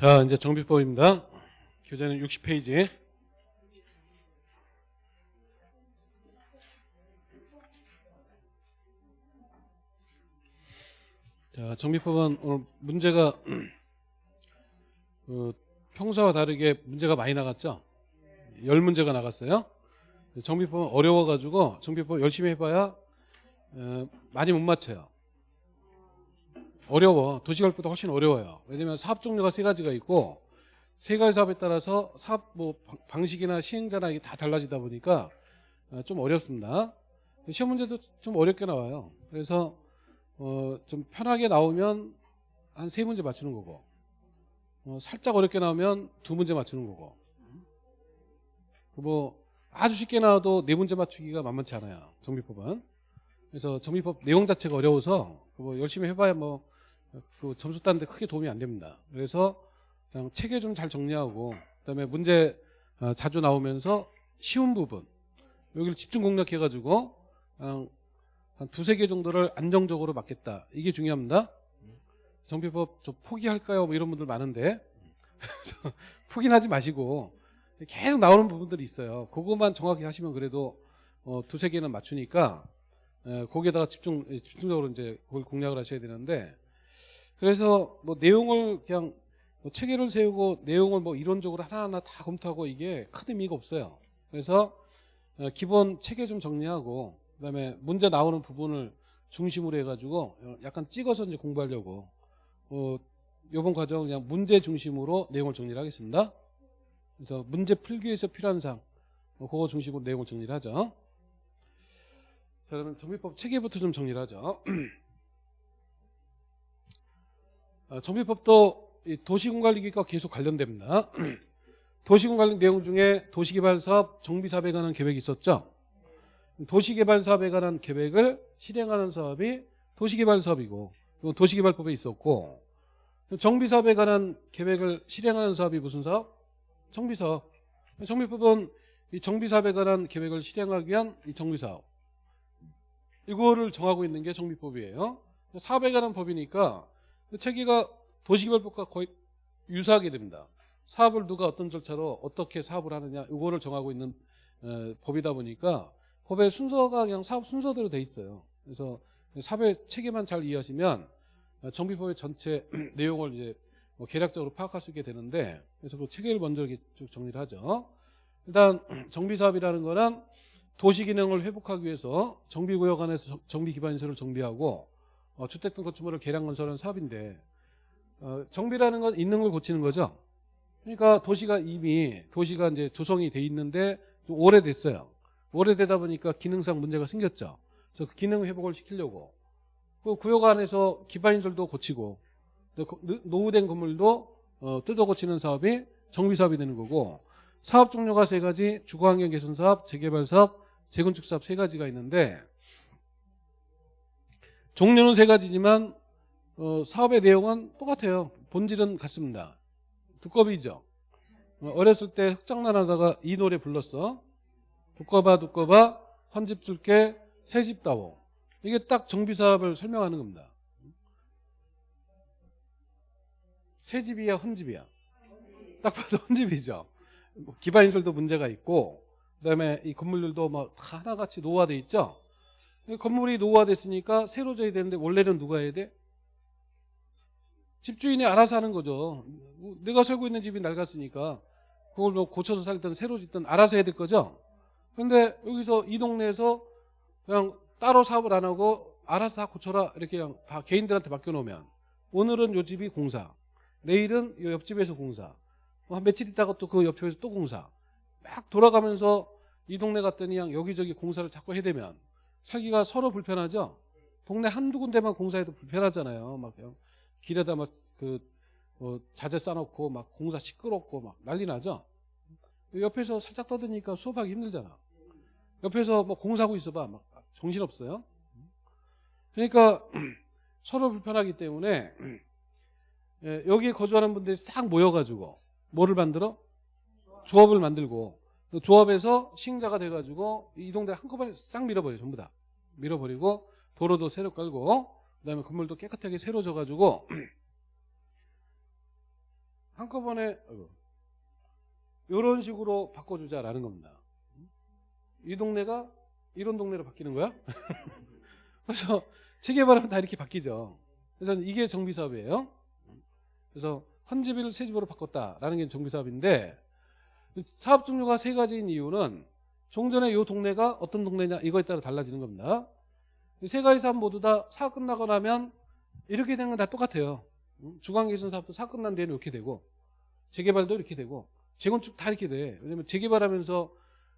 자, 이제 정비법입니다. 교재는 60페이지. 자, 정비법은 오늘 문제가 어, 평소와 다르게 문제가 많이 나갔죠? 열 문제가 나갔어요. 정비법은 어려워가지고 정비법 열심히 해봐야 어, 많이 못 맞춰요. 어려워. 도시가을보다 훨씬 어려워요. 왜냐면 사업 종류가 세 가지가 있고 세 가지 사업에 따라서 사업 뭐 방- 방식이나 시행자나 이게 다 달라지다 보니까 어, 좀 어렵습니다. 시험 문제도 좀 어렵게 나와요. 그래서 어, 좀 편하게 나오면 한 세 문제 맞추는 거고 어, 살짝 어렵게 나오면 두 문제 맞추는 거고 뭐 아주 쉽게 나와도 네 문제 맞추기가 만만치 않아요. 정비법은. 그래서 정비법 내용 자체가 어려워서 뭐 열심히 해봐야 뭐 그 점수 따는데 크게 도움이 안 됩니다. 그래서 그냥 체계 좀잘 정리하고 그다음에 문제 어, 자주 나오면서 쉬운 부분 여기를 집중 공략해가지고 한 두세 개 정도를 안정적으로 맞겠다. 이게 중요합니다. 정비법 좀 포기할까요? 뭐 이런 분들 많은데 포기는 하지 마시고 계속 나오는 부분들이 있어요. 그것만 정확히 하시면 그래도 어, 두세 개는 맞추니까 에, 거기에다가 집중 집중적으로 이제 그걸 공략을 하셔야 되는데 그래서 뭐 내용을 그냥 뭐 체계를 세우고 내용을 뭐 이론적으로 하나하나 다 검토하고 이게 큰 의미가 없어요. 그래서 어, 기본 체계 좀 정리하고 그다음에 문제 나오는 부분을 중심으로 해가지고 어, 약간 찍어서 이제 공부하려고 어, 이번 과정 그냥 문제 중심으로 내용을 정리를 하겠습니다. 그래서 문제 풀기 위해서 필요한 사항 어, 그거 중심으로 내용을 정리를 하죠. 자, 그러면 정비법 체계부터 좀 정리를 하죠. 어, 정비법도 이 도시군관리기과 계속 관련됩니다. 도시군관리 내용 중에 도시개발사업 정비사업에 관한 계획이 있었죠. 도시개발사업에 관한 계획을 실행하는 사업이 도시개발사업이고 도시개발법에 있었고 정비사업에 관한 계획을 실행하는 사업이 무슨 사업? 정비사업. 정비법은 이 정비사업에 관한 계획을 실행하기 위한 이 정비사업. 이거를 정하고 있는 게 정비법이에요. 사업에 관한 법이니까 그 체계가 도시개발법과 거의 유사하게 됩니다. 사업을 누가 어떤 절차로 어떻게 사업을 하느냐 이거를 정하고 있는 에, 법이다 보니까 법의 순서가 그냥 사업 순서대로 돼 있어요. 그래서 사업의 체계만 잘 이해하시면 어, 정비법의 전체 내용을 이제 뭐 개략적으로 파악할 수 있게 되는데 그래서 그 체계를 먼저 이렇게 쭉 정리를 하죠. 일단 정비사업이라는 거는 도시 기능을 회복하기 위해서 정비구역 안에서 정비 기반시설을 정비하고 어, 주택 등 건축물을 개량 건설하는 사업인데 어, 정비라는 건 있는 걸 고치는 거죠. 그러니까 도시가 이미 도시가 이제 조성이 돼 있는데 좀 오래됐어요. 오래되다 보니까 기능상 문제가 생겼죠. 그래서 그 기능 회복을 시키려고 그 구역 안에서 기반시설도 고치고 노후된 건물도 어, 뜯어 고치는 사업이 정비 사업이 되는 거고 사업 종류가 세 가지 주거환경 개선 사업, 재개발 사업, 재건축 사업 세 가지가 있는데 종류는 세 가지지만 어, 사업의 내용은 똑같아요. 본질은 같습니다. 두꺼비죠. 어, 어렸을 때 흑장난 하다가 이 노래 불렀어. 두꺼봐 두꺼봐 헌집 줄게 새집 따오. 이게 딱 정비사업을 설명하는 겁니다. 새 집이야 헌집이야. 딱 봐도 헌집이죠. 뭐 기반시설도 문제가 있고 그다음에 이 건물들도 막다 하나같이 노후화돼 있죠. 이 건물이 노후화됐으니까 새로 져야 되는데 원래는 누가 해야 돼? 집주인이 알아서 하는 거죠. 내가 살고 있는 집이 낡았으니까 그걸 뭐 고쳐서 살든 새로 짓든 알아서 해야 될 거죠. 그런데 여기서 이 동네에서 그냥 따로 사업을 안 하고 알아서 다 고쳐라 이렇게 그냥 다 개인들한테 맡겨놓으면 오늘은 요 집이 공사, 내일은 요 옆집에서 공사, 뭐한 며칠 있다가 또 그 옆집에서 또 공사 막 돌아가면서 이 동네 갔더니 그냥 여기저기 공사를 자꾸 해대면 살기가 서로 불편하죠. 동네 한두 군데만 공사해도 불편하잖아요. 막 길에다 막그 뭐 자재 싸놓고 막 공사 시끄럽고 막 난리 나죠. 옆에서 살짝 떠드니까 수업하기 힘들잖아. 옆에서 뭐 공사하고 있어봐 막 정신 없어요. 그러니까 서로 불편하기 때문에 예, 여기 거주하는 분들이 싹 모여가지고 뭐를 만들어? 조합을 만들고 그 조합에서 시행자가 돼가지고 이 동네 한꺼번에 싹 밀어버려 요 전부 다 밀어버리고 도로도 새로 깔고 그다음에 건물도 깨끗하게 새로 져가지고 한꺼번에 이런 식으로 바꿔주자라는 겁니다. 이 동네가 이런 동네로 바뀌는 거야? 그래서 재개발하면 다 이렇게 바뀌죠. 그래서 이게 정비사업이에요. 그래서 헌집을 새 집으로 바꿨다라는 게 정비사업인데 사업 종류가 세 가지인 이유는 종전에 이 동네가 어떤 동네냐 이거에 따라 달라지는 겁니다. 이세 가지 사업 모두 다 사업 끝나고 나면 이렇게 되는 건 다 똑같아요. 주간개선 사업도 사업 끝난 뒤에는 이렇게 되고 재개발도 이렇게 되고 재건축 다 이렇게 돼. 왜냐면 재개발하면서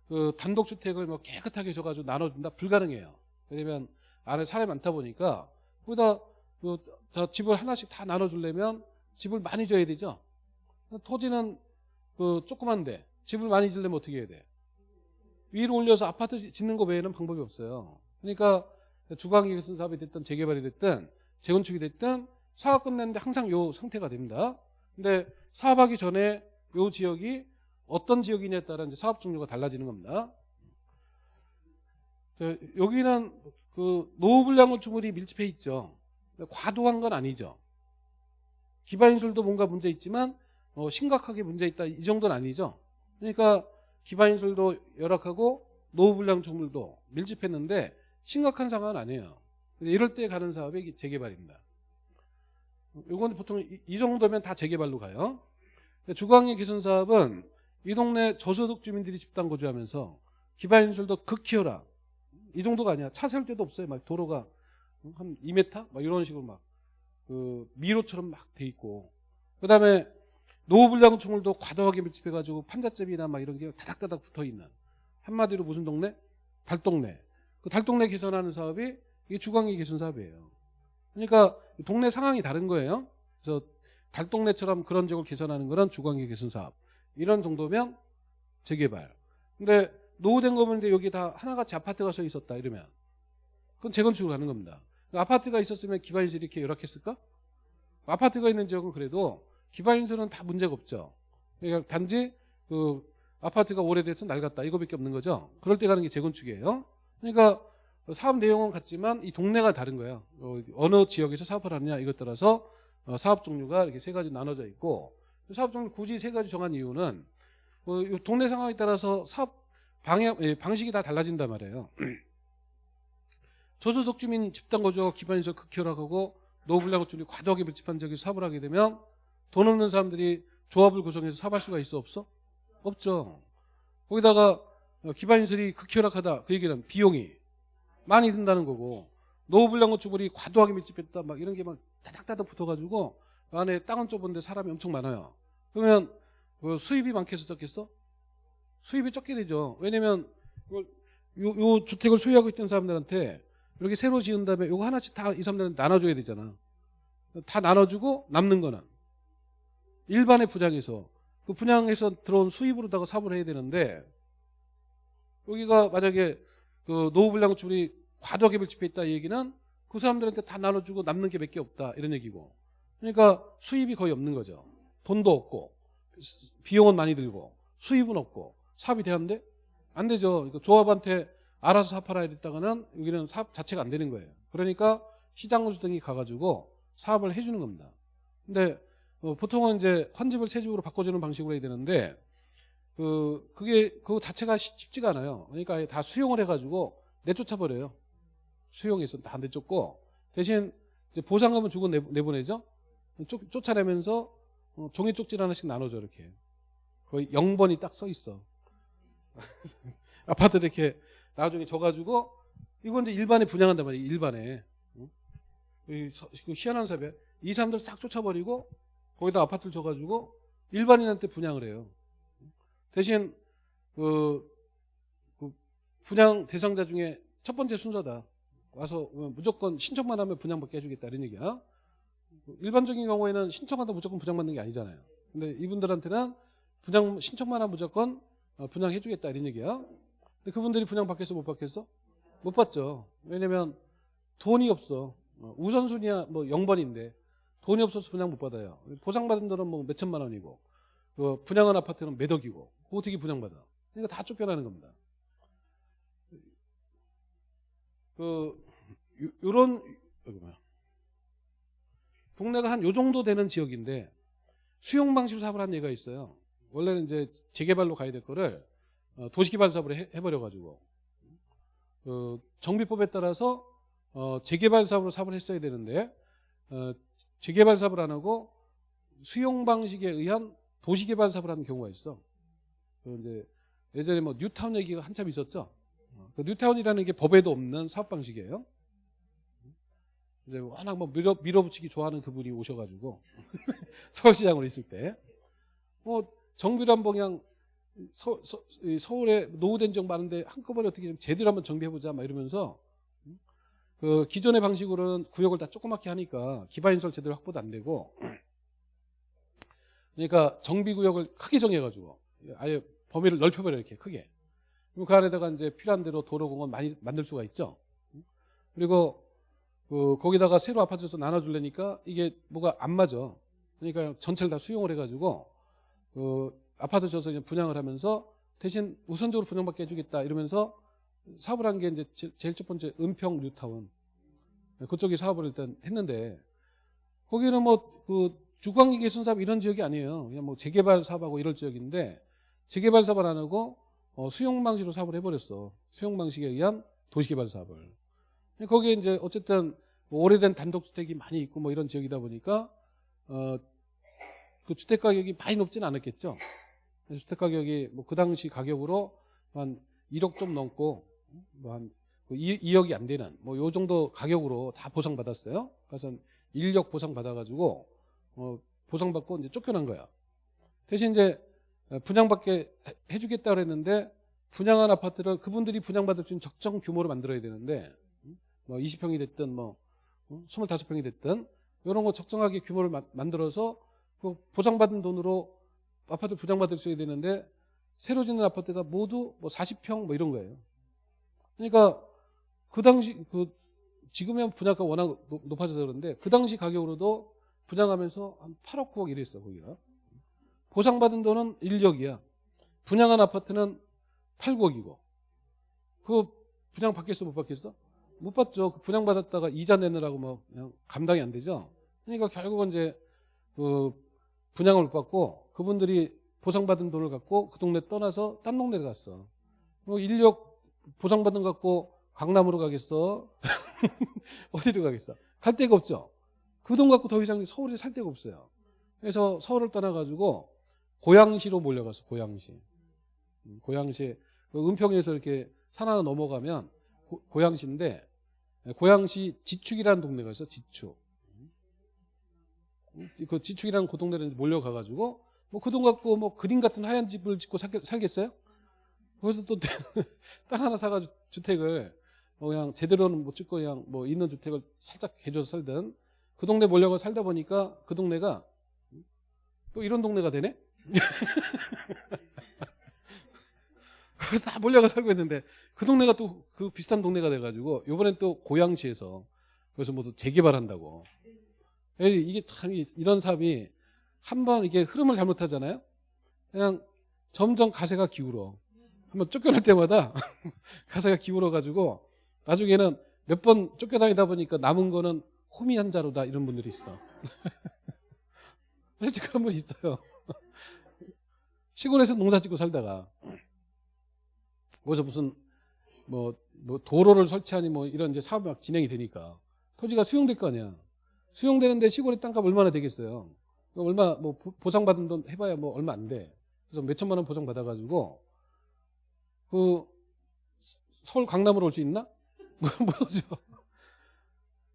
그 단독주택을 뭐 깨끗하게 줘가지고 나눠준다 불가능해요. 왜냐면 안에 사람이 많다 보니까 거기다 그저 집을 하나씩 다 나눠주려면 집을 많이 줘야 되죠. 토지는 그 조그만데 집을 많이 지려면 어떻게 해야 돼? 위로 올려서 아파트 짓는 거 외에는 방법이 없어요. 그러니까 주방기획선 사업이 됐든 재개발이 됐든 재건축이 됐든 사업 끝났는데 항상 요 상태가 됩니다. 근데 사업하기 전에 요 지역이 어떤 지역이냐에 따라 이제 사업 종류가 달라지는 겁니다. 저, 여기는 그 노후불량 건축물이 밀집해 있죠. 과도한 건 아니죠. 기반인술도 뭔가 문제 있지만 어, 심각하게 문제 있다 이 정도는 아니죠. 그러니까 기반인술도 열악하고 노후불량 건축물도 밀집했는데 심각한 상황은 아니에요. 이럴 때 가는 사업이 재개발입니다. 이건 보통 이, 이 정도면 다 재개발로 가요. 근데 주거환경 개선 사업은 이 동네 저소득 주민들이 집단 거주하면서 기반인술도 극히어라. 이 정도가 아니야. 차 세울 데도 없어요. 막 도로가 한 2m? 막 이런 식으로 막, 그, 미로처럼 막 돼 있고. 그 다음에 노후불량 건축물도 과도하게 밀집해가지고 판잣집이나 막 이런 게 다닥다닥 붙어 있는. 한마디로 무슨 동네? 달동네. 그 달동네 개선하는 사업이 이게 주거환경 개선 사업이에요. 그러니까 동네 상황이 다른 거예요. 그래서 달동네처럼 그런 지역을 개선하는 거는 주거환경 개선 사업. 이런 정도면 재개발. 근데 노후된 거문인데 여기 다 하나같이 아파트가 서 있었다 이러면 그건 재건축으로 가는 겁니다. 그 아파트가 있었으면 기반인설이 이렇게 열악했을까? 아파트가 있는 지역은 그래도 기반인설은 다 문제가 없죠. 그러니까 단지 그 아파트가 오래돼서 낡았다 이거밖에 없는 거죠. 그럴 때 가는 게 재건축이에요. 그러니까 사업 내용은 같지만 이 동네가 다른 거예요. 어, 어느 지역에서 사업을 하느냐 이것 따라서 어, 사업 종류가 이렇게 세 가지 나눠져 있고 사업 종류 굳이 세 가지 정한 이유는 어, 이 동네 상황에 따라서 사업 방향 예, 방식이 다 달라진단 말이에요. 저소득 주민 집단 거주가 기반에서 극혈하고 노블량 건축이 과도하게 밀집한 지역에서 사업을 하게 되면 돈 없는 사람들이 조합을 구성해서 사업할 수가 있어 없어? 없죠. 거기다가 어, 기반인설이 극혈락하다 그 얘기는 비용이 많이 든다는 거고 노후불량 건축물이 과도하게 밀집했다 막 이런 게막 다닥다닥 붙어가지고 안에 땅은 좁은데 사람이 엄청 많아요. 그러면 그 수입이 많겠어 적겠어? 수입이 적게 되죠. 왜냐면 요, 요 주택을 소유하고 있던 사람들한테 이렇게 새로 지은 다음에 요거 하나씩 다 이 사람들한테 나눠줘야 되잖아. 다 나눠주고 남는 거는 일반의 분양에서 그 분양에서 들어온 수입으로다가 사업을 해야 되는데 여기가 만약에 그 노후불량 건축물이 과도하게 이 얘기는 그 사람들한테 다 나눠주고 남는 게 몇 개 없다 이런 얘기고 그러니까 수입이 거의 없는 거죠. 돈도 없고 비용은 많이 들고 수입은 없고 사업이 되는데 안 되죠. 그러니까 조합한테 알아서 사업하라 이랬다가는 여기는 사업 자체가 안 되는 거예요. 그러니까 시장 군수 등이 가가지고 사업을 해주는 겁니다. 근데 어, 보통은 이제 헌집을 새 집으로 바꿔주는 방식으로 해야 되는데 그 그게 그 자체가 쉽- 쉽지가 않아요. 그러니까 다 수용을 해가지고 내쫓아 버려요. 수용해서 다 내쫓고 대신 보상금은 주고 내, 내보내죠. 쫓, 쫓아내면서 어, 종이 쪽지 하나씩 나눠줘 이렇게 거의 0번이 딱 써 있어. 아파트 이렇게 나중에 줘가지고 이건 이제 일반에 분양한단 말이에요. 일반에 응? 그 희한한 사업이야. 이 사람들 싹 쫓아버리고 거기다 아파트를 줘가지고 일반인한테 분양을 해요. 대신 그, 그 분양 대상자 중에 첫 번째 순서다. 와서 무조건 신청만 하면 분양받게 해주겠다 이런 얘기야. 일반적인 경우에는 신청하다 무조건 분양받는 게 아니잖아요. 근데 이분들한테는 분양 신청만 하면 무조건 어, 분양해주겠다 이런 얘기야. 근데 그분들이 분양 받겠어 못 받겠어? 못 받죠. 왜냐면 돈이 없어. 어, 우선순위야 뭐 0번인데 돈이 없어서 분양 못 받아요. 보상받은 돈은 뭐 몇천만 원이고 그 분양한 아파트는 몇 억이고 어떻게 분양받아? 그러니까 다 쫓겨나는 겁니다. 그 요- 요런 뭐야? 동네가 한 요 정도 되는 지역인데 수용 방식으로 사업을 한 예가 있어요. 원래는 이제 재개발로 가야 될 거를 어, 도시개발 사업으로 해, 해버려가지고 어, 정비법에 따라서 어, 재개발 사업으로 사업을 했어야 되는데 어, 재개발 사업을 안 하고 수용 방식에 의한 도시개발 사업을 하는 경우가 있어. 그 이제 예전에 뭐 뉴타운 얘기가 한참 있었죠. 어, 그 뉴타운이라는 게 법에도 없는 사업 방식이에요. 이제 워낙 뭐 밀어, 밀어붙이기 좋아하는 그분이 오셔가지고 서울시장으로 있을 때, 뭐 정비란 방향 서, 서, 이 서울에 노후된 지역 많은데 한꺼번에 어떻게 좀 제대로 한번 정비해보자 막 이러면서 그 기존의 방식으로는 구역을 다 조그맣게 하니까 기반인설 제대로 확보도 안 되고 그러니까 정비구역을 크게 정해가지고 아예 범위를 넓혀버려 이렇게 크게. 그럼 그 안에다가 이제 필요한 대로 도로공원 많이 만들 수가 있죠. 그리고 그 거기다가 새로 아파트에서 나눠주려니까 이게 뭐가 안 맞아. 그러니까 전체를 다 수용을 해가지고 그 아파트 그냥 분양을 하면서 대신 우선적으로 분양받게 해주겠다 이러면서 사업을 한 게 이제 제- 제일 첫 번째 은평 뉴타운 그쪽이 사업을 일단 했는데 거기는 뭐그 주광기 개선 사업 이런 지역이 아니에요. 그냥 뭐 재개발 사업하고 이럴 지역인데 재개발 사업을 안 하고 어, 수용 방식으로 사업을 해버렸어. 수용 방식에 의한 도시개발 사업을. 거기에 이제 어쨌든 뭐 오래된 단독주택이 많이 있고 뭐 이런 지역이다 보니까 어, 그 주택 가격이 많이 높지는 않았겠죠. 주택 가격이 뭐 그 당시 가격으로 한 1억 좀 넘고 뭐한 2억이 안 되는 뭐 요 정도 가격으로 다 보상받았어요. 그래서 1억 보상 받아가지고 어, 보상받고 이제 쫓겨난 거야. 대신 이제 분양받게 해- 해주겠다 그랬는데 분양한 아파트를 그분들이 분양받을 수 있는 적정 규모로 만들어야 되는데 뭐 20평이 됐든 뭐 25평이 됐든 이런 거 적정하게 규모를 마- 만들어서 그 보상받은 돈으로 아파트 분양받을 수 있어야 되는데 새로 짓는 아파트가 모두 뭐 40평 뭐 이런 거예요. 그러니까 그 당시 그 지금은 분양가 워낙 높- 높아져서 그런데 그 당시 가격으로도 분양하면서 한 8억 9억 이랬어 거기가. 보상받은 돈은 1억이야. 분양한 아파트는 8, 9억이고. 그 분양 받겠어 못 받겠어? 못 받죠. 그 분양 받았다가 이자 내느라고 뭐 그냥 감당이 안 되죠. 그러니까 결국은 이제 그 분양을 못 받고 그분들이 보상받은 돈을 갖고 그 동네 떠나서 딴 동네를 갔어. 뭐 인력 보상받은 거 갖고 강남으로 가겠어? 어디로 가겠어? 갈 데가 없죠. 그 돈 갖고 더 이상 서울에 살 데가 없어요. 그래서 서울을 떠나가지고 고양시로 몰려갔어. 고양시. 음, 고양시 그 은평에서 이렇게 산 하나 넘어가면 고, 양시인데 고양시 지축이라는 동네가 있어. 지축. 음, 그 지축이라는 그 동네를 몰려가가지고 뭐 그 돈 갖고 뭐 그림 같은 하얀 집을 짓고 살, 살겠어요? 거기서 또 땅 하나 사가지고 주택을 뭐 그냥 제대로는 못 짓고 그냥 뭐 있는 주택을 살짝 개줘서 살든 그 동네 몰려가 살다 보니까 그 동네가 또 이런 동네가 되네? 거기서 다 몰려가 살고 있는데 그 동네가 또 그 비슷한 동네가 돼가지고 요번엔 또 고양시에서 그래서 모두 재개발한다고. 에이, 이게 참 이- 이런 사업이 한번 이게 흐름을 잘못하잖아요? 그냥 점점 가세가 기울어 한번 쫓겨날 때마다 가세가 기울어 가지고 나중에는 몇 번 쫓겨다니다 보니까 남은 거는 호미 한 자루다 이런 분들이 있어 실제 그런 분 있어요 시골에서 농사 짓고 살다가 거기서 무슨 뭐, 뭐 도로를 설치하니 뭐 이런 이제 사업이 막 진행이 되니까 토지가 수용될 거 아니야. 수용되는데 시골의 땅값 얼마나 되겠어요? 그 얼마 뭐 보- 보상받은 돈 해봐야 뭐 얼마 안 돼. 그래서 몇 천만 원 보상 받아가지고 그 서울 강남으로 올 수 있나? 못 오죠.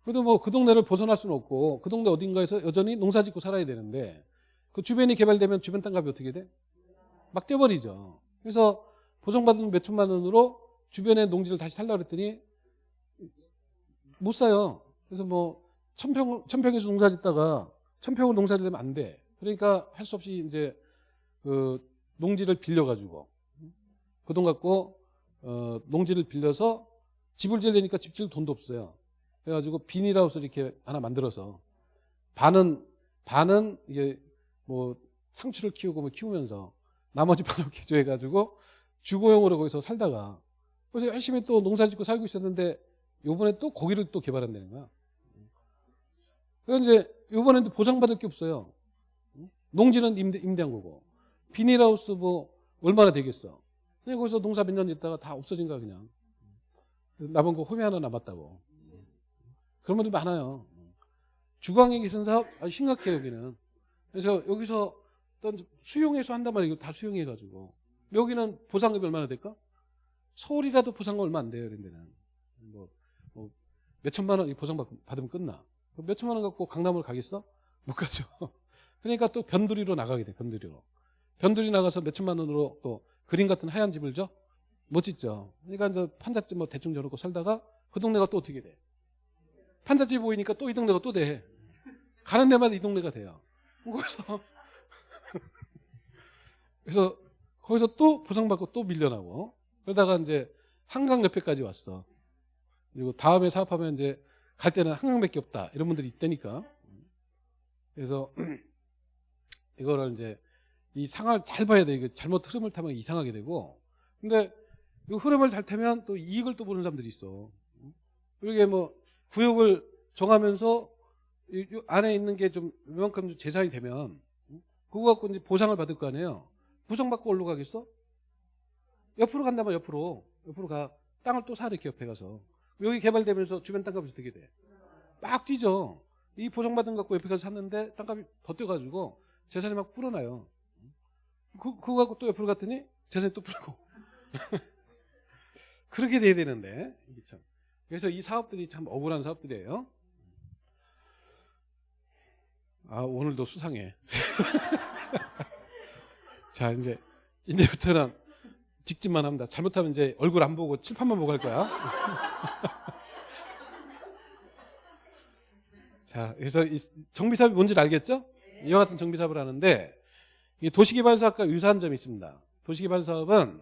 그래도 뭐 그 동네를 벗어날 수는 없고 그 동네 어딘가에서 여전히 농사 짓고 살아야 되는데 그 주변이 개발되면 주변 땅값이 어떻게 돼? 막 뛰어버리죠. 그래서 보상받은 몇 천만 원으로 주변의 농지를 다시 살라 그랬더니 못 사요. 그래서 뭐 천평 천평에서 농사 짓다가 천평을 농사 지려면 안 돼. 그러니까 할 수 없이 이제 그 농지를 빌려 가지고 그 돈 갖고 어 농지를 빌려서 집을 지으려니까 집 지을 돈도 없어요. 그래가지고 비닐하우스 이렇게 하나 만들어서 반은 반은 이게 뭐 상추를 키우고 뭐 키우면서 나머지 반을 개조해가지고 주거용으로 거기서 살다가 그래서 열심히 또 농사 짓고 살고 있었는데 요번에 또 고기를 또 개발한다는 거야. 그래서 이제 요번에도 보상받을 게 없어요. 농지는 임대, 임대한 거고. 비닐하우스 뭐 얼마나 되겠어. 그냥 거기서 농사 몇 년 있다가 다 없어진 거야 그냥. 남은 거 홈이 하나 남았다고. 그런 분들 많아요. 주광에 계신 사업 아주 심각해요 여기는. 그래서 여기서 어떤 수용해서 한단 말이에요. 다 수용해가지고. 여기는 보상금이 얼마나 될까? 서울이라도 보상금 얼마 안 돼요 이런 데는. 뭐, 뭐 몇천만 원 보상 받- 받으면 끝나. 몇천만 원 갖고 강남을 가겠어? 못 가죠. 그러니까 또 변두리로 나가게 돼 변두리로. 변두리 나가서 몇천만 원으로 또 그림 같은 하얀 집을 줘? 못 짓죠. 그러니까 이제 판잣집 뭐 대충 저러고 살다가 그 동네가 또 어떻게 돼? 판잣집 보이니까 또 이 동네가 또 돼. 가는 데마다 이 동네가 돼요. 거기서 그래서 거기서 또 보상받고 또 밀려나고 그러다가 이제 한강 옆에까지 왔어. 그리고 다음에 사업하면 이제 갈 때는 한강밖에 없다 이런 분들이 있다니까. 그래서 이거를 이제 이 상황을 잘 봐야 돼. 이거 잘못 흐름을 타면 이상하게 되고. 근데 이 흐름을 잘 타면 또 이익을 또 보는 사람들이 있어. 이게 뭐 구역을 정하면서 안에 있는 게 좀 이만큼 재산이 되면 그거 갖고 이제 보상을 받을 거 아니에요. 보상받고 어디로 가겠어? 옆으로 간다면 옆으로 옆으로 가 땅을 또 사 이렇게 옆에 가서 여기 개발되면서 주변 땅값이 어떻게 돼? 막 뛰죠. 이 보상받은 거 갖고 옆에 가서 샀는데 땅값이 더 뛰어가지고 재산이 막 불어나요. 그, 그거 갖고 또 옆으로 갔더니 재산이 또 불고. 그렇게 돼야 되는데. 참. 그래서 이 사업들이 참 억울한 사업들이에요. 아, 오늘도 수상해. 자, 이제, 이제부터는 직진만 합니다. 잘못하면 이제 얼굴 안 보고 칠판만 보고 할 거야. 자, 그래서 이 정비사업이 뭔지 알겠죠? 이와 같은 정비사업을 하는데, 이 도시개발사업과 유사한 점이 있습니다. 도시개발사업은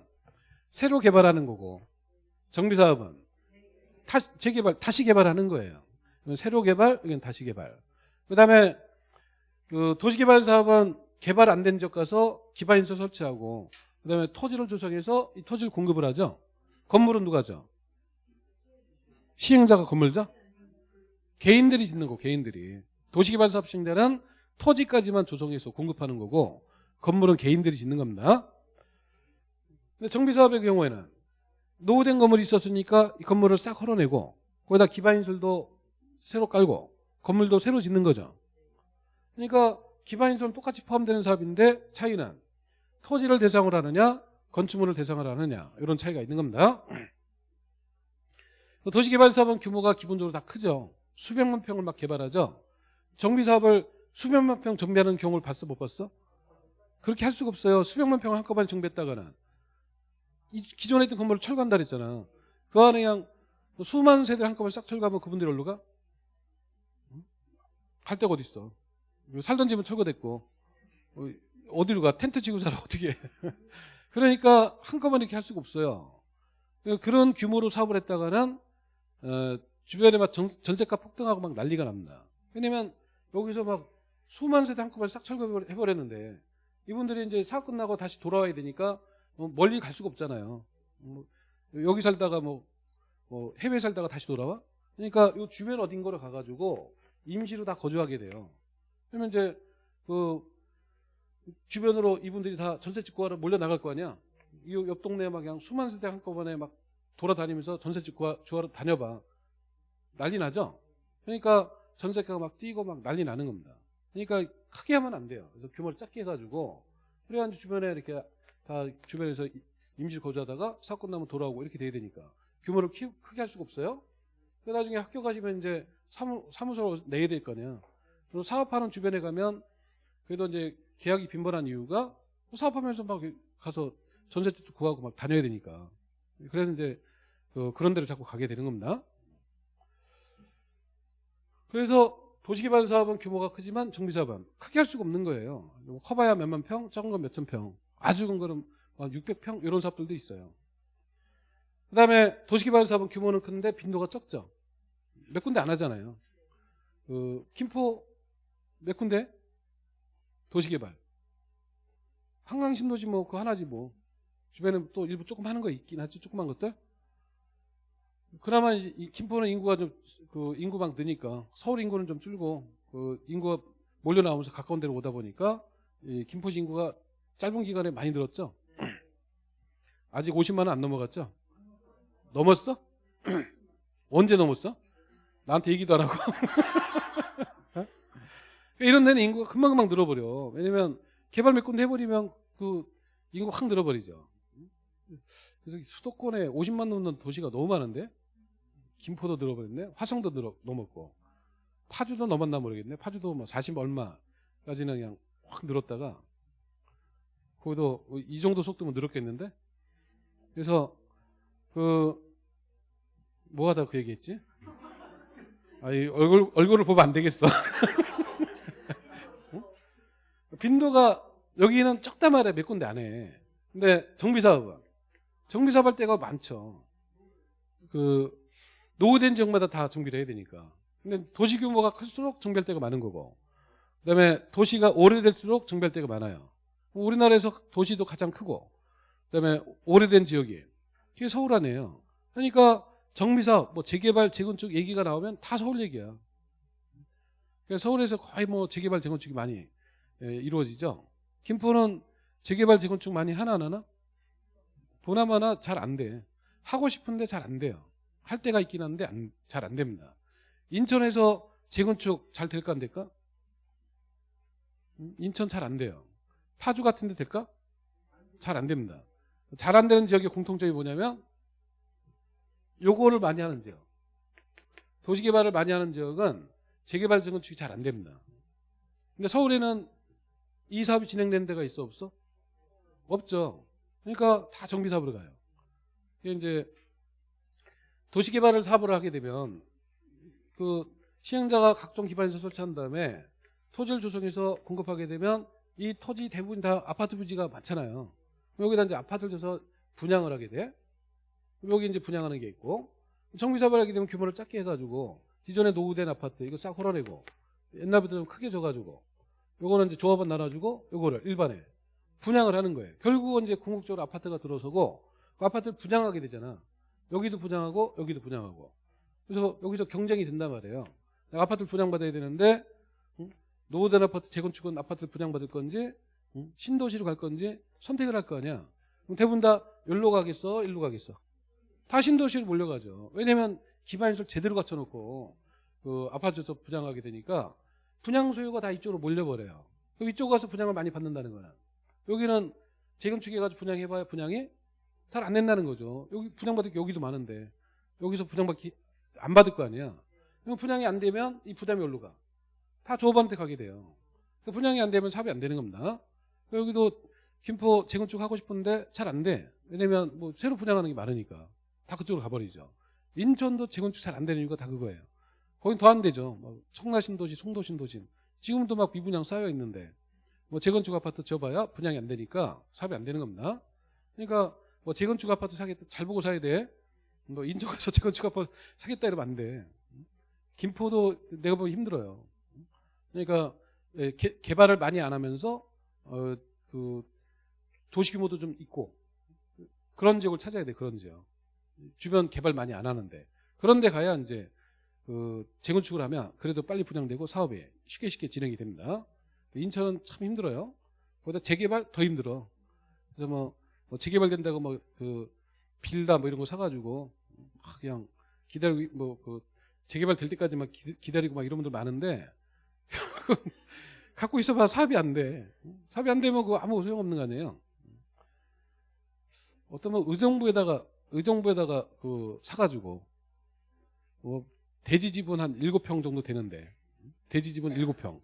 새로 개발하는 거고, 정비사업은 타, 재개발, 다시 개발하는 거예요. 새로 개발, 이건 다시 개발. 그 다음에 그 도시개발사업은 개발 안 된 지역 가서 기반시설 설치하고, 그 다음에 토지를 조성해서 이 토지를 공급을 하죠. 건물은 누가 죠? 시행자가 건물죠? 개인들이 짓는 거, 개인들이. 도시개발사업 시행자는 토지까지만 조성해서 공급하는 거고, 건물은 개인들이 짓는 겁니다. 근데 정비사업의 경우에는 노후된 건물이 있었으니까 이 건물을 싹 헐어내고 거기다 기반인설도 새로 깔고 건물도 새로 짓는 거죠. 그러니까 기반인설은 똑같이 포함되는 사업인데 차이는 토지를 대상으로 하느냐 건축물을 대상으로 하느냐 이런 차이가 있는 겁니다. 도시개발사업은 규모가 기본적으로 다 크죠. 수백만 평을 막 개발하죠. 정비사업을 수백만 평 정비하는 경우를 봤어 못 봤어? 그렇게 할 수가 없어요. 수백만 평을 한꺼번에 정비했다가는 이 기존에 있던 건물을 철거한다 그랬잖아. 그 안에 그냥 수많은 세대를 한꺼번에 싹 철거하면 그분들이 어디로 가? 응? 갈 데가 어딨어. 살던 집은 철거됐고 어, 어디로 가? 텐트 치고 살아 어떻게 해. 그러니까 한꺼번에 이렇게 할 수가 없어요. 그런 규모로 사업을 했다가는 어, 주변에 막 전, 전세가 폭등하고 막 난리가 납니다. 왜냐면 여기서 막 수만 세대 한꺼번에 싹 철거해버렸는데 이분들이 이제 사업 끝나고 다시 돌아와야 되니까 뭐 멀리 갈 수가 없잖아요. 뭐 여기 살다가 뭐, 뭐 해외 살다가 다시 돌아와? 그러니까 이 주변 어딘가로 가가지고 임시로 다 거주하게 돼요. 그러면 이제 그 주변으로 이분들이 다 전세 찍고 하러 몰려 나갈 거 아니야? 이 옆 동네에 막 그냥 수만 세대 한꺼번에 막 돌아다니면서 전세 찍고 주하러 다녀봐. 난리 나죠? 그러니까 전세가가 막 뛰고 막 난리 나는 겁니다. 그러니까 크게 하면 안 돼요. 그래서 규모를 작게 해가지고 그래가지고 주변에 이렇게 다 주변에서 임시 거주하다가 사건 나면 돌아오고 이렇게 돼야 되니까 규모를 키, 크게 할 수가 없어요. 그 나중에 학교 가시면 이제 사무, 사무소로 내야 될거 아니야. 그리고 사업하는 주변에 가면 그래도 이제 계약이 빈번한 이유가 뭐 사업하면서 막 가서 전세집도 구하고 막 다녀야 되니까. 그래서 이제 그 그런 데로 자꾸 가게 되는 겁니다. 그래서 도시개발 사업은 규모가 크지만 정비사업은 크게 할 수가 없는 거예요. 뭐 커봐야 몇만 평, 작은 건 몇천 평, 아주 큰 거는 600평 이런 사업들도 있어요. 그 다음에 도시개발 사업은 규모는 큰데 빈도가 적죠. 몇 군데 안 하잖아요. 그 김포 몇 군데? 도시개발. 한강 신도시 뭐 그 하나지 뭐. 주변에 또 일부 조금 하는 거 있긴 하지 조그만 것들. 그나마 이 김포는 인구가 좀 그 인구만 느니까 서울 인구는 좀 줄고 그 인구가 몰려 나오면서 가까운 데로 오다 보니까 이 김포시 인구가 짧은 기간에 많이 늘었죠? 아직 50만 원 안 넘어갔죠? 넘었어? 언제 넘었어? 나한테 얘기도 안 하고. 어? 이런 데는 인구가 금방금방 늘어버려. 왜냐면 개발 몇 군데 해버리면 그 인구가 확 늘어버리죠. 그래서 수도권에 50만 넘는 도시가 너무 많은데 김포도 늘어버렸네. 화성도 늘어, 넘었고 파주도 넘었나 모르겠네. 파주도 뭐 40 얼마까지는 그냥 확 늘었다가 거기도 이 정도 속도면 늘었겠는데. 그래서 그 뭐하다 그 얘기했지? 아이 얼굴 얼굴을 보면 안 되겠어. 어? 빈도가 여기는 적다 말해 몇 군데 안 해. 근데 정비 사업은 정비 사업 할 때가 많죠. 그 노후된 지역마다 다 정비를 해야 되니까. 근데 도시 규모가 클수록 정비할 때가 많은 거고. 그다음에 도시가 오래될수록 정비할 때가 많아요. 우리나라에서 도시도 가장 크고 그다음에 오래된 지역이 이게 서울 안에요. 그러니까 정비사업, 뭐 재개발, 재건축 얘기가 나오면 다 서울 얘기야. 그러니까 서울에서 거의 뭐 재개발, 재건축이 많이 예, 이루어지죠. 김포는 재개발, 재건축 많이 하나 안 하나? 보나마나 잘 안 돼. 하고 싶은데 잘 안 돼요. 할 때가 있긴 한데 잘 안 됩니다. 인천에서 재건축 잘 될까 안 될까? 음, 인천 잘 안 돼요. 파주 같은 데 될까? 잘 안 됩니다. 잘 안 되는 지역의 공통점이 뭐냐면 요거를 많이 하는 지역. 도시개발을 많이 하는 지역은 재개발 재건축이 잘 안 됩니다. 근데 서울에는 이 사업이 진행되는 데가 있어 없어? 없죠. 그러니까 다 정비 사업으로 가요. 이게 이제 도시개발을 사업을 하게 되면 그 시행자가 각종 기반시설 설치한 다음에 토지를 조성해서 공급하게 되면 이 토지 대부분 다 아파트 부지가 많잖아요. 여기다 이제 아파트를 줘서 분양을 하게 돼. 여기 이제 분양하는 게 있고 정비사업을 하게 되면 규모를 작게 해가지고 기존에 노후된 아파트 이거 싹 헐어내고 옛날부터 좀 크게 줘가지고 요거는 이제 조합원 나눠주고 요거를 일반에 분양을 하는 거예요. 결국은 이제 궁극적으로 아파트가 들어서고 그 아파트를 분양하게 되잖아. 여기도 분양하고 여기도 분양하고 그래서 여기서 경쟁이 된단 말이에요. 아파트를 분양받아야 되는데 응? 노후된 아파트 재건축은 아파트를 분양받을 건지 응? 신도시로 갈 건지 선택을 할 거 아니야. 그럼 대부분 다 여기로 가겠어? 일로 가겠어? 다 신도시로 몰려가죠. 왜냐면 기반시설 제대로 갖춰놓고 그 아파트에서 분양하게 되니까 분양 소유가 다 이쪽으로 몰려버려요. 이쪽 가서 분양을 많이 받는다는 거야. 여기는 재건축해가지고 분양해봐야 분양이 잘안 된다는 거죠. 여기 분양받을 게 여기도 많은데 여기서 분양받기 안 받을 거 아니야. 그럼 분양이 안 되면 이 부담이 어디로 가? 다 조합원한테 가게 돼요. 그 분양이 안 되면 사업이 안 되는 겁니다. 여기도 김포 재건축 하고 싶은데 잘 안 돼. 왜냐면 뭐 새로 분양하는 게 많으니까 다 그쪽으로 가버리죠. 인천도 재건축 잘 안 되는 이유가 다 그거예요. 거긴 더 안 되죠. 뭐 청라 신도시, 송도 신도시 지금도 막 미분양 쌓여 있는데 뭐 재건축 아파트 지어봐야 분양이 안 되니까 사업이 안 되는 겁니다. 그러니까 뭐 재건축 아파트 사겠다 잘 보고 사야 돼. 뭐 인천 가서 재건축 아파트 사겠다 이러면 안 돼. 김포도 내가 보기 힘들어요. 그러니까 예, 개, 개발을 많이 안 하면서 어, 그 도시 규모도 좀 있고 그런 지역을 찾아야 돼 그런 지역. 주변 개발 많이 안 하는데 그런데 가야 이제 그 재건축을 하면 그래도 빨리 분양되고 사업이 쉽게 쉽게 진행이 됩니다. 인천은 참 힘들어요. 거기다 재개발 더 힘들어. 그래서 뭐, 뭐 재개발 된다고 뭐 그 빌다 뭐 이런 거 사가지고 막 그냥 기다리고 뭐 그 재개발 될 때까지 막 기다리고 막 이런 분들 많은데 갖고 있어봐 사업이 안 돼. 사업이 안 되면 그거 아무 소용 없는 거 아니에요. 어떤 뭐 의정부에다가 의정부에다가 그 사가지고 뭐 대지 지분 한 7평 정도 되는데 대지 지분 7평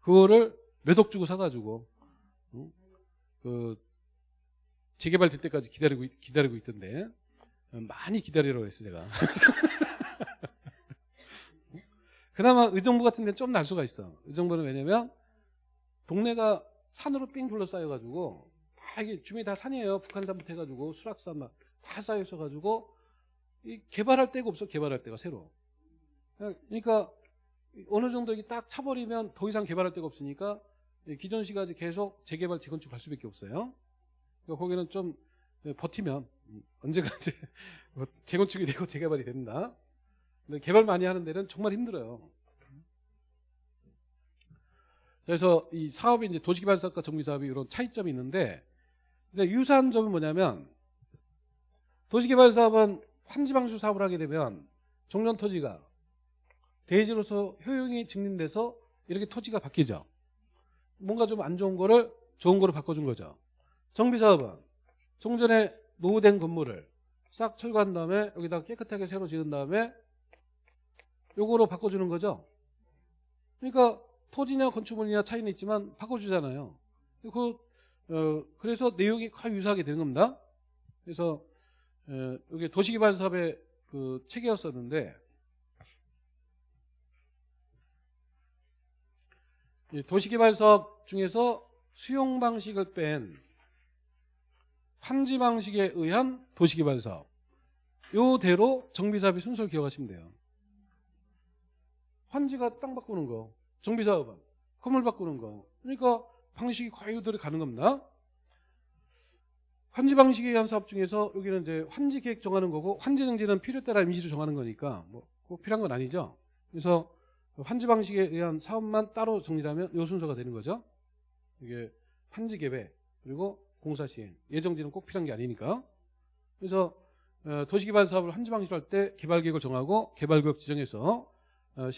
그거를 몇 억 주고 사가지고 응? 그 재개발 될 때까지 기다리고 기다리고 있던데. 많이 기다리라고 했어 제가. 그나마 의정부 같은 데는 좀 날 수가 있어. 의정부는 왜냐면 동네가 산으로 삥 둘러싸여가지고 다 이게 주민이 다 산이에요. 북한산부터 해가지고 수락산 막 다 쌓여 있어가지고 이 개발할 데가 없어 개발할 데가 새로. 그러니까 어느 정도 이게 딱 차버리면 더 이상 개발할 데가 없으니까 기존 시가지 계속 재개발 재건축 할 수밖에 없어요. 그러니까 거기는 좀 버티면 언제가 이제 뭐 재건축이 되고 재개발이 된다. 근데 개발 많이 하는 데는 정말 힘들어요. 그래서 이 사업이 이제 도시개발사업과 정비사업이 이런 차이점이 있는데 유사한 점은 뭐냐면 도시개발사업은 환지방수 사업을 하게 되면 종전 토지가 대지로서 효용이 증진돼서 이렇게 토지가 바뀌죠. 뭔가 좀 안 좋은 거를 좋은 거로 바꿔준 거죠. 정비사업은 종전에 노후된 건물을 싹 철거한 다음에 여기다 깨끗하게 새로 지은 다음에 요거로 바꿔주는 거죠. 그러니까 토지냐 건축물이냐 차이는 있지만 바꿔주잖아요. 그, 어, 그래서 내용이 거의 유사하게 되는 겁니다. 그래서 어, 여기 도시개발 사업의 그 체계였었는데 이 도시개발 사업 중에서 수용 방식을 뺀 환지 방식에 의한 도시개발 사업 요대로 정비사업이 순서를 기억하시면 돼요. 환지가 땅 바꾸는 거, 정비사업은 건물 바꾸는 거. 그러니까 방식이 이대로 가는 겁니다. 환지 방식에 의한 사업 중에서 여기는 이제 환지 계획 정하는 거고 환지 정지는 필요 따라 임시로 정하는 거니까 뭐 꼭 필요한 건 아니죠. 그래서 환지 방식에 의한 사업만 따로 정리하면 요 순서가 되는 거죠. 이게 환지 계획 그리고 공사 시행 예정지는 꼭 필요한 게 아니니까. 그래서 어, 도시개발 사업을 환지 방식으로 할 때 개발 계획을 정하고 개발 구역 지정해서 어,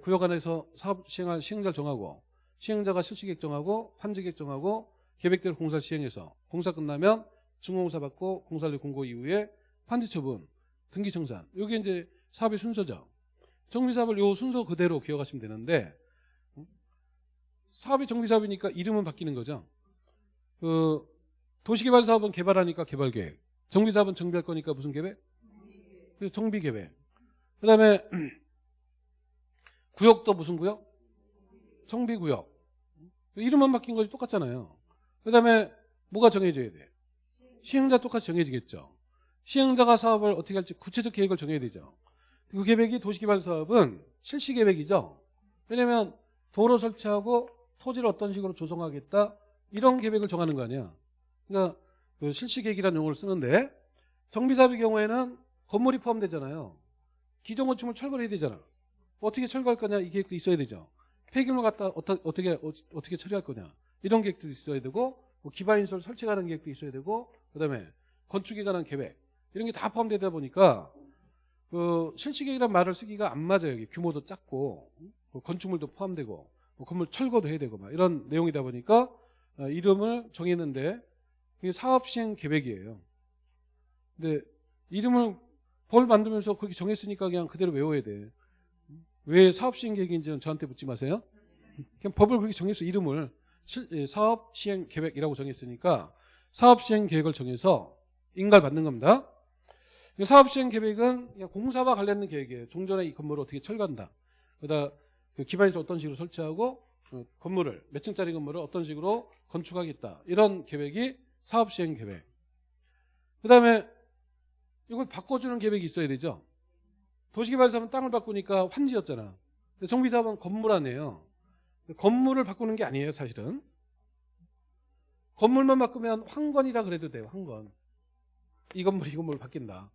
구역 안에서 사업 시행할 시행자를 정하고 시행자가 실시 계획 정하고 환지 계획 정하고 계획대로 공사 시행해서 공사 끝나면 준공사 받고 공사를 공고 이후에 환지 처분, 등기 청산. 이게 이제 사업의 순서죠. 정비사업을 요 순서 그대로 기억하시면 되는데 음? 사업이 정비사업이니까 이름은 바뀌는 거죠. 그 도시개발 사업은 개발하니까 개발계획, 정비사업은 정비할 거니까 무슨 계획? 그래서 정비계획. 그 다음에 구역도 무슨 구역? 정비구역. 이름만 바뀐 거지 똑같잖아요. 그 다음에 뭐가 정해져야 돼? 시행자 똑같이 정해지겠죠. 시행자가 사업을 어떻게 할지 구체적 계획을 정해야 되죠. 그 계획이 도시개발 사업은 실시 계획이죠. 왜냐하면 도로 설치하고 토지를 어떤 식으로 조성하겠다 이런 계획을 정하는 거 아니야. 그러니까 그 실시 계획이라는 용어를 쓰는데 정비사업의 경우에는 건물이 포함되잖아요. 기존 건축물 철거를 해야 되잖아. 어떻게 철거할 거냐 이 계획도 있어야 되죠. 폐기물 갖다 어떻게 어, 어떻게 처리할 거냐 이런 계획도 있어야 되고 뭐 기반인설 설치가는 계획도 있어야 되고 그다음에 건축에 관한 계획 이런 게 다 포함되다 보니까 그 실시계획이란 말을 쓰기가 안 맞아요. 여기 규모도 작고 뭐 건축물도 포함되고 뭐 건물 철거도 해야 되고 막 이런 내용이다 보니까 어, 이름을 정했는데 이게 사업 시행 계획이에요. 근데 이름을 벌 만들면서 그렇게 정했으니까 그냥 그대로 외워야 돼. 왜 사업 시행 계획인지는 저한테 묻지 마세요. 그냥 법을 그렇게 정해서 이름을 실- 예, 사업 시행 계획이라고 정했으니까 사업 시행 계획을 정해서 인가를 받는 겁니다. 이 사업 시행 계획은 공사와 관련된 계획이에요. 종전에 이 건물을 어떻게 철거한다. 그다 그 기반에서 어떤 식으로 설치하고 어, 건물을 몇 층짜리 건물을 어떤 식으로 건축하겠다. 이런 계획이 사업 시행 계획. 그 다음에 이걸 바꿔주는 계획이 있어야 되죠. 도시개발사업은 땅을 바꾸니까 환지였잖아. 정비사업은 건물 아니에요. 건물을 바꾸는 게 아니에요, 사실은. 건물만 바꾸면 황건이라 그래도 돼요, 황건. 이 건물, 이 건물 바뀐다.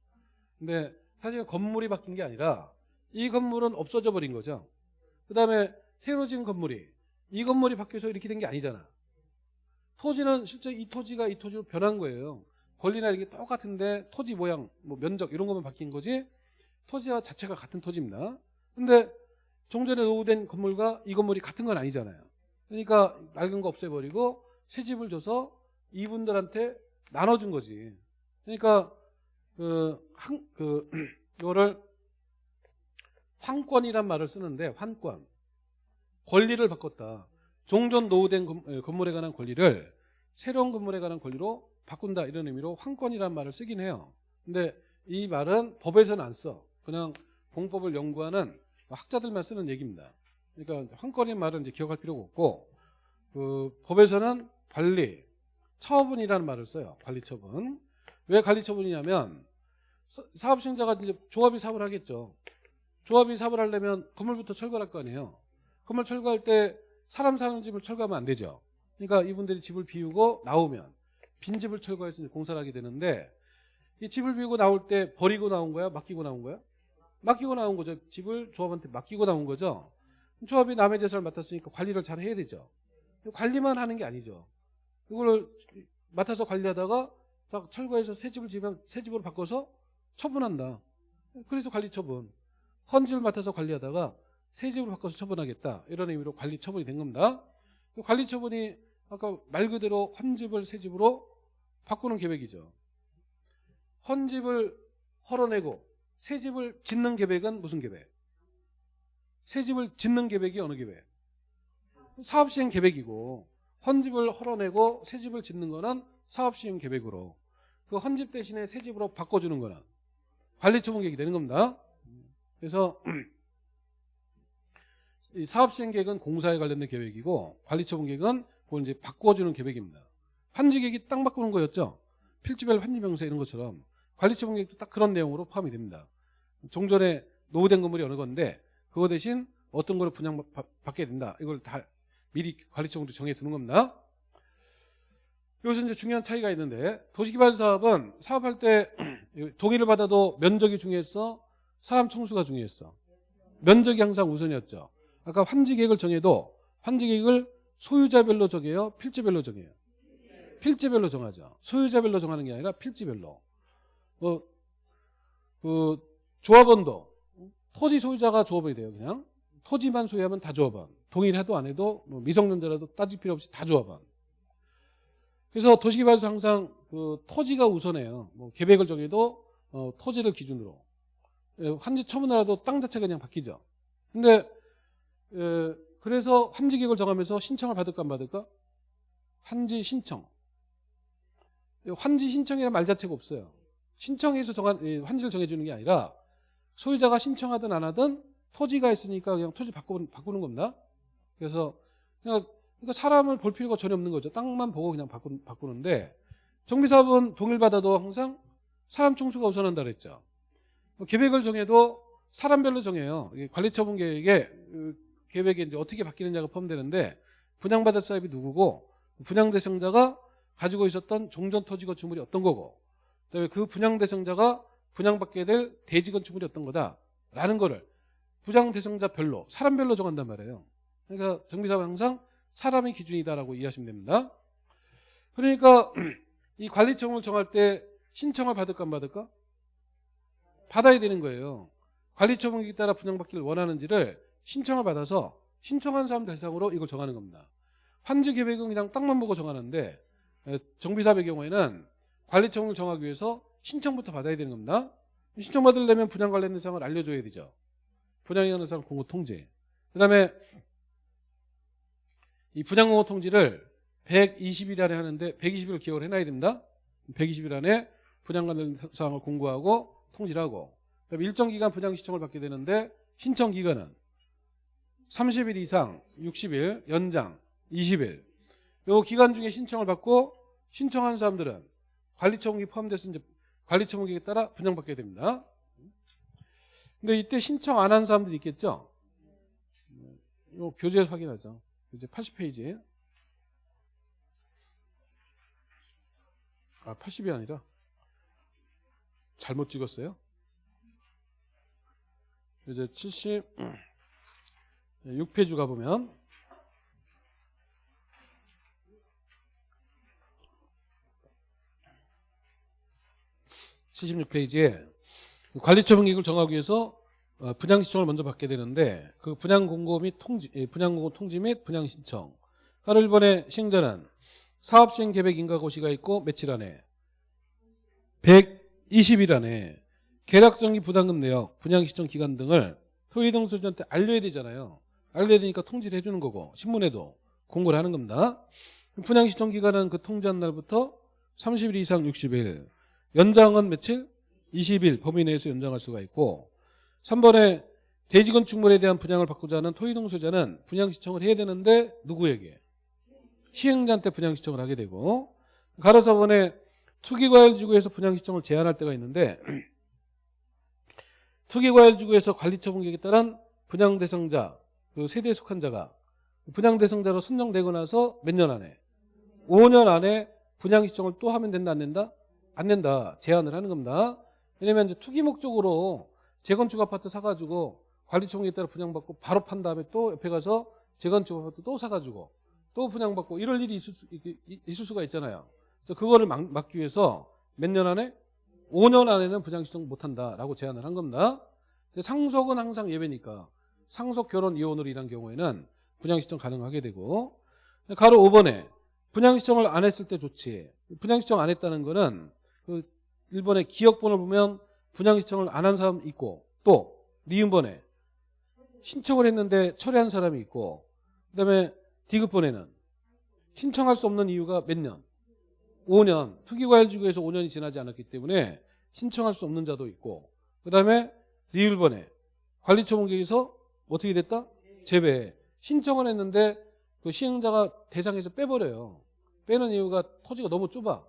근데 사실 건물이 바뀐 게 아니라 이 건물은 없어져 버린 거죠. 그 다음에 새로 지은 건물이 이 건물이 바뀌어서 이렇게 된 게 아니잖아. 토지는 실제 이 토지가 이 토지로 변한 거예요. 권리나 이게 똑같은데 토지 모양, 뭐 면적 이런 것만 바뀐 거지 토지와 자체가 같은 토지입니다. 근데 종전에 노후된 건물과 이 건물이 같은 건 아니잖아요. 그러니까 낡은 거 없애버리고 새 집을 줘서 이분들한테 나눠준 거지. 그러니까 그, 한, 그, 이거를 환권이란 말을 쓰는데, 환권. 권리를 바꿨다. 종전 노후된 건물에 관한 권리를 새로운 건물에 관한 권리로 바꾼다. 이런 의미로 환권이란 말을 쓰긴 해요. 근데 이 말은 법에서는 안 써. 그냥 공법을 연구하는 학자들만 쓰는 얘기입니다. 그러니까 환권이라는 말은 이제 기억할 필요가 없고, 그 법에서는 관리, 처분이라는 말을 써요. 관리 처분. 왜 관리 처분이냐면 사- 사업 시행자가 이제 조합이 사업을 하겠죠. 조합이 사업을 하려면 건물부터 철거할 거 아니에요. 건물 철거할 때 사람 사는 집을 철거하면 안 되죠. 그러니까 이분들이 집을 비우고 나오면 빈 집을 철거해서 공사를 하게 되는데 이 집을 비우고 나올 때 버리고 나온 거야? 맡기고 나온 거야? 맡기고 나온 거죠. 집을 조합한테 맡기고 나온 거죠. 조합이 남의 재산을 맡았으니까 관리를 잘 해야 되죠. 관리만 하는 게 아니죠. 이걸 맡아서 관리하다가 자, 철거해서 새 집을 지면 새 집으로 바꿔서 처분한다. 그래서 관리 처분. 헌집을 맡아서 관리하다가 새 집으로 바꿔서 처분하겠다. 이런 의미로 관리 처분이 된 겁니다. 그 관리 처분이 아까 말 그대로 헌집을 새 집으로 바꾸는 계획이죠. 헌집을 헐어내고 새 집을 짓는 계획은 무슨 계획? 새 집을 짓는 계획이 어느 계획? 사업시행 계획이고 헌집을 헐어내고 새 집을 짓는 거는 사업시행 계획으로 그 헌집 대신에 새 집으로 바꿔주는 거는 관리처분 계획이 되는 겁니다. 그래서 이 사업 시행 계획은 공사에 관련된 계획이고 관리처분 계획은 그걸 이제 바꿔주는 계획입니다. 환지 계획이 딱 바꾸는 거였죠. 필지별 환지 명세 이런 것처럼 관리처분 계획도 딱 그런 내용으로 포함이 됩니다. 종전에 노후된 건물이 어느 건데 그거 대신 어떤 거를 분양 받게 된다. 이걸 다 미리 관리처분으로 정해 두는 겁니다. 여기서 이제 중요한 차이가 있는데 도시개발 사업은 사업할 때 동의를 받아도 면적이 중요했어? 사람 청수가 중요했어? 면적이 항상 우선이었죠. 아까 환지 계획을 정해도 환지 계획을 소유자별로 정해요? 필지별로 정해요? 필지별로 정하죠. 소유자별로 정하는 게 아니라 필지별로. 뭐, 그, 조합원도 토지 소유자가 조합이 돼요, 그냥. 토지만 소유하면 다 조합원. 동의를 해도 안 해도 뭐 미성년자라도 따질 필요 없이 다 조합원. 그래서 도시개발에서 항상 그 토지가 우선해요. 뭐 계획을 정해도 어, 토지를 기준으로. 예, 환지 처분하라도 땅 자체가 그냥 바뀌죠. 근데 에, 그래서 환지 계획을 정하면서 신청을 받을까 안 받을까? 환지 신청. 환지 신청이라는 말 자체가 없어요. 신청해서 정한 예, 환지를 정해주는 게 아니라 소유자가 신청하든 안 하든 토지가 있으니까 그냥 토지 바꾸는, 바꾸는 겁니다. 그래서 그냥 그러니까 사람을 볼 필요가 전혀 없는 거죠. 땅만 보고 그냥 바꾸, 바꾸는데 정비사업은 동일받아도 항상 사람 총수가 우선한다 그랬죠. 뭐 계획을 정해도 사람별로 정해요. 관리처분 계획에 그 계획에 이제 어떻게 바뀌느냐가 포함되는데 분양받을 사업이 누구고 분양 대상자가 가지고 있었던 종전 토지 건축물이 어떤 거고 그다음에 그 분양 대상자가 분양받게 될 대지 건축물이 어떤 거다라는 거를 분양 대상자별로 사람별로 정한단 말이에요. 그러니까 정비사업은 항상 사람의 기준이다라고 이해하시면 됩니다. 그러니까 이 관리청을 정할 때 신청을 받을까 안 받을까? 받아야 되는 거예요. 관리처분에 따라 분양받기를 원하는지를 신청을 받아서 신청한 사람 대상으로 이걸 정하는 겁니다. 환지 그냥 땅만 보고 정하는데 정비사업의 경우에는 관리청을 정하기 위해서 신청부터 받아야 되는 겁니다. 신청 받으려면 분양 관련 사항을 알려줘야 되죠. 분양에 관한 사항 공고 통제. 그 다음에 이 분양 공고 통지를 120일 안에 하는데 120일 기억을 해놔야 됩니다. 120일 안에 분양 관련 사항을 공고하고 통지를 하고 그다음에 일정 기간 분양 신청을 받게 되는데 신청 기간은 30일 이상 60일 연장 20일 요 기간 중에 신청을 받고 신청한 사람들은 관리처분이 포함돼서 이제 관리처분에 따라 분양받게 됩니다. 근데 이때 신청 안 한 사람들이 있겠죠? 요 교재에서 확인하죠. 이제 80페이지. 아, 80이 아니라 잘못 찍었어요. 이제 76페이지 가보면 (76페이지에) 관리처분 계획을 정하기 위해서 어, 분양 신청을 먼저 받게 되는데 그 분양 공고 및 통지 예, 분양 공고 통지 및 분양 신청. 하루 1번의 시행자는 사업 시행 계획 인가 고시가 있고 며칠 안에 120일 안에 계약 정리 부담금 내역, 분양 신청 기간 등을 토의동 소유자한테 알려야 되잖아요. 알려야 되니까 통지를 해주는 거고 신문에도 공고를 하는 겁니다. 분양 신청 기간은 그 통지한 날부터 30일 이상 60일, 연장은 며칠? 20일 범위 내에서 연장할 수가 있고 3번에 대지 건축물에 대한 분양을 받고자 하는 토의동 소유자는 분양 신청을 해야 되는데 누구에게? 시행자한테 분양 신청을 하게 되고 가로 4번에 투기과열지구에서 분양 신청을 제한할 때가 있는데 투기과열지구에서 관리처분계획에 따른 분양 대상자 그 세대에 속한 자가 분양 대상자로 선정되고 나서 몇 년 안에 5년 안에 분양 신청을 또 하면 된다 안 된다? 안 된다 제한을 하는 겁니다 왜냐면 이제 투기 목적으로 재건축 아파트 사가지고 관리청에 따라 분양받고 바로 판 다음에 또 옆에 가서 재건축 아파트 또 사가지고 또 분양받고 이럴 일이 있을, 수, 있을 수가 있잖아요. 그거를 막, 막기 위해서 몇 년 안에 5년 안에는 분양 신청 못한다라고 제안을 한 겁니다. 상속은 항상 예외니까 상속 결혼 이혼으로 인한 경우에는 분양 신청 가능하게 되고 가로 5번에 분양 신청을 안 했을 때 좋지. 분양 신청 안 했다는 거는 그 일본의 기억본을 보면 분양 신청을 안 한 사람 있고 또 니은번에 신청을 했는데 철회한 사람이 있고 그다음에 디귿번에는 신청할 수 없는 이유가 몇 년? 5년. 투기과열지구에서 5년이 지나지 않았기 때문에 신청할 수 없는 자도 있고 그 다음에 리을번에 관리처분계에서 어떻게 됐다? 재배. 신청을 했는데 그 시행자가 대상에서 빼버려요. 빼는 이유가 토지가 너무 좁아.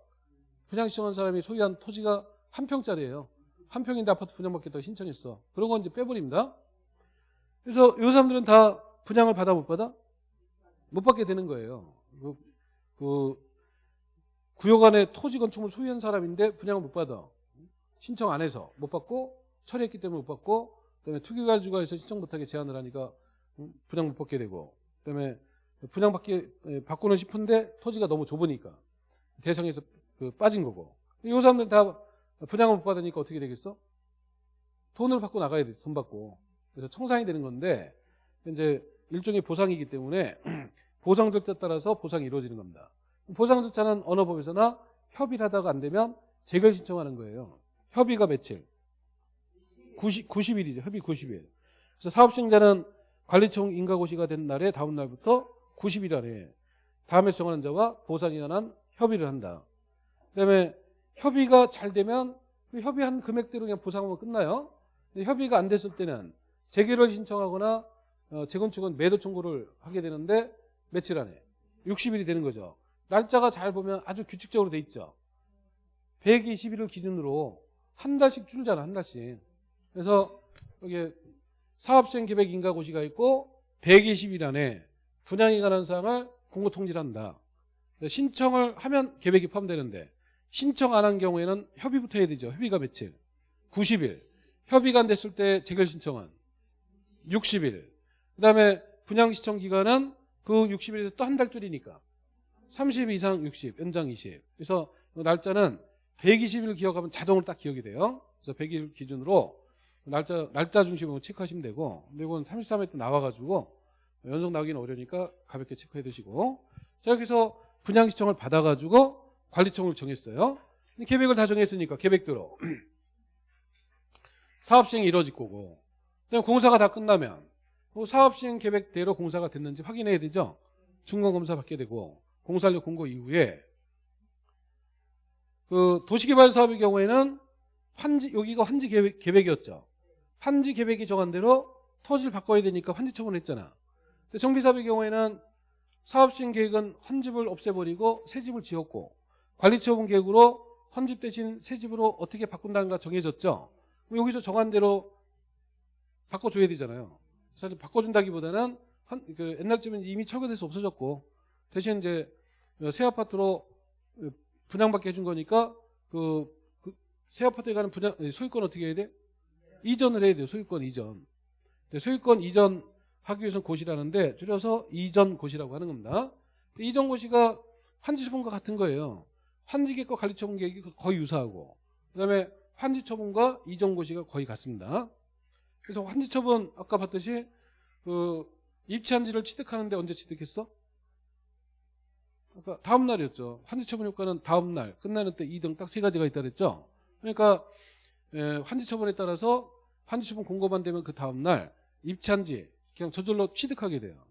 분양 신청한 사람이 소유한 토지가 한 평짜리예요. 한 평인데 아파트 분양받겠다고 신청했어. 그런 건 이제 빼버립니다. 그래서 이 사람들은 다 분양을 받아 못 받아? 못 받게 되는 거예요. 그, 그 구역 안에 토지 건축물 소유한 사람인데 분양을 못 받아. 신청 안 해서 못 받고 처리했기 때문에 못 받고 그다음에 투기가주가에서 신청 못하게 제한을 하니까 분양 못 받게 되고 그다음에 분양 받기 예, 받고는 싶은데 토지가 너무 좁으니까 대상에서 그 빠진 거고 이 사람들 다 분양을 못 받으니까 어떻게 되겠어? 돈을 받고 나가야 돼. 돈 받고. 그래서 청산이 되는 건데 이제 일종의 보상이기 때문에 보상 절차 따라서 보상이 이루어지는 겁니다. 보상 절차는 어느 법에서나 협의를 하다가 안 되면 재결 신청하는 거예요. 협의가 며칠? 90, 90일이죠. 협의 90일. 그래서 사업 시행자는 관리청 인가고시가 된 날에 다음 날부터 90일 안에 다음에 정하는 자와 보상에 관한 협의를 한다. 그다음에 협의가 잘 되면 그 협의한 금액대로 그냥 보상하면 끝나요. 협의가 안 됐을 때는 재결을 신청하거나 어, 재건축은 매도 청구를 하게 되는데 며칠 안에 60일이 되는 거죠. 날짜가 잘 보면 아주 규칙적으로 돼 있죠. 120일을 기준으로 한 달씩 줄잖아, 한 달씩. 그래서 여기 사업시행 계획 인가고시가 있고 120일 안에 분양에 관한 사항을 공고 통지를 한다. 신청을 하면 계획이 포함되는데 신청 안 한 경우에는 협의부터 해야 되죠. 협의가 며칠? 90일. 협의가 안 됐을 때 재결 신청은 60일. 그 다음에 분양 신청 기간은 그 60일에서 또 한 달 줄이니까 30 이상 60, 연장 20. 그래서 날짜는 120일 기억하면 자동으로 딱 기억이 돼요. 그래서 100일 기준으로 날짜 날짜 중심으로 체크하시면 되고 근데 이건 33회 때 나와가지고 연속 나오기는 어려우니까 가볍게 체크해 두시고 자 여기서 분양 신청을 받아가지고 관리청을 정했어요. 계획을 다 정했으니까 계획대로 사업 시행이 이루어질 거고 그다음 공사가 다 끝나면 그 사업 시행 계획대로 공사가 됐는지 확인해야 되죠. 중간 검사 받게 되고 공사력 공고 이후에 그 도시개발 사업의 경우에는 환지 여기가 환지 계획, 계획이었죠. 환지 계획이 정한 대로 토지를 바꿔야 되니까 환지 처분했잖아. 근데 정비사업의 경우에는 사업 시행 계획은 헌집을 없애버리고 새 집을 지었고 관리처분 계획으로 헌집 대신 새 집으로 어떻게 바꾼다는 가 정해졌죠. 여기서 정한 대로 바꿔줘야 되잖아요. 사실 바꿔준다기보다는 한, 그 옛날 집은 이미 철거돼서 없어졌고 대신 이제 새 아파트로 분양받게 해준 거니까 그, 그 새 아파트에 가는 분양 소유권 어떻게 해야 돼? 이전을 해야 돼요. 소유권 이전. 소유권 이전 하기 위해서는 고시라는데 줄여서 이전 고시라고 하는 겁니다. 이전 고시가 환지처분과 같은 거예요. 환지계획과 관리처분 계획이 거의 유사하고 그다음에 환지처분과 이전 고시가 거의 같습니다. 그래서 환지처분 아까 봤듯이 그 입치한지를 취득하는데 언제 취득했어? 아까 다음 날이었죠. 환지처분 효과는 다음 날 끝나는 때 2등 딱 세 가지가 있다 그랬죠. 그러니까 환지 처분에 따라서 환지 처분 공고만 되면 그 다음 날 입치한지 그냥 저절로 취득하게 돼요.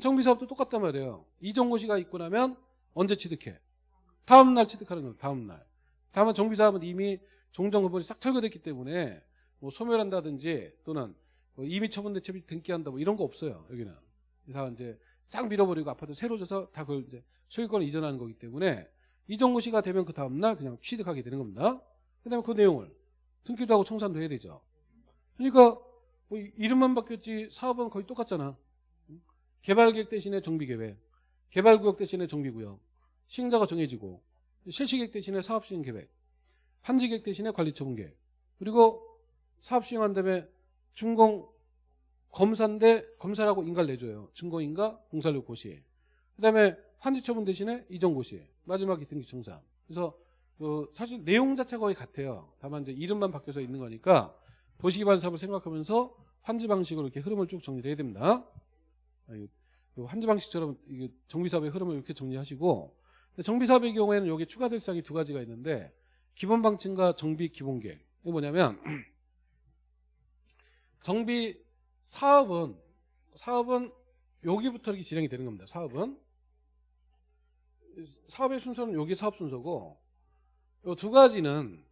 정비사업도 똑같단 말이에요. 이전고시가 있고 나면 언제 취득해? 다음 날 취득하는 거예요. 다음 날. 다만 정비사업은 이미 종전근본이 싹 철거됐기 때문에 뭐 소멸한다든지 또는 뭐 이미 처분 대책이 등기한다 뭐 이런 거 없어요. 여기는 다 이제 싹 밀어버리고 아파트 새로 져서 다 그걸 이제 소유권을 이전하는 거기 때문에 이전고시가 되면 그 다음 날 그냥 취득하게 되는 겁니다. 그 다음에 그 내용을 등기도 하고 청산도 해야 되죠. 그러니까 뭐 이름만 바뀌었지 사업은 거의 똑같잖아. 개발계획 대신에 정비계획, 개발구역 대신에 정비구역, 시행자가 정해지고 실시계획 대신에 사업시행계획, 환지계획 대신에 관리처분계획, 그리고 사업시행한 다음에 준공 검사인데 검사라고 인가를 내줘요. 증거인가 공사력 고시. 그 다음에 환지 처분 대신에 이전 고시. 마지막 기등기 청산. 그래서 그 사실 내용 자체가 거의 같아요. 다만 이제 이름만 바뀌어서 있는 거니까 도시기반 사업을 생각하면서 환지 방식으로 이렇게 흐름을 쭉 정리를 해야 됩니다. 아, 그 환지 방식처럼 이게 정비 사업의 흐름을 이렇게 정리하시고 근데 정비 사업의 경우에는 여기 추가될 사항이 두 가지가 있는데 기본 방침과 정비 기본 계획. 이게 뭐냐면 정비 사업은 사업은 여기부터 이렇게 진행이 되는 겁니다. 사업은 사업의 순서는 여기 사업 순서고 이 두 가지는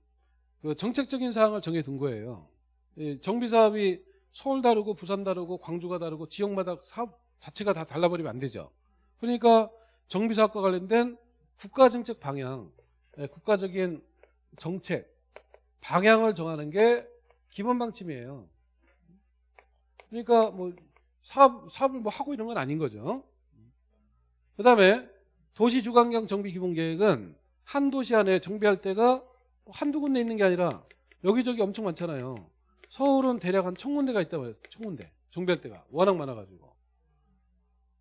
그 정책적인 사항을 정해둔 거예요. 이 정비 사업이 서울 다르고 부산 다르고 광주가 다르고 지역마다 사업 자체가 다 달라버리면 안 되죠. 그러니까 정비 사업과 관련된 국가 정책 방향, 예, 국가적인 정책 방향을 정하는 게 기본 방침이에요. 그러니까 뭐 사업 사업을 뭐 하고 이런 건 아닌 거죠. 그 다음에 도시 주관경 정비 기본 계획은 한 도시 안에 정비할 때가 한두 군데 있는 게 아니라 여기저기 엄청 많잖아요. 서울은 대략 한 천 군데가 있다고 해요. 천 군데 정비할 때가 워낙 많아가지고.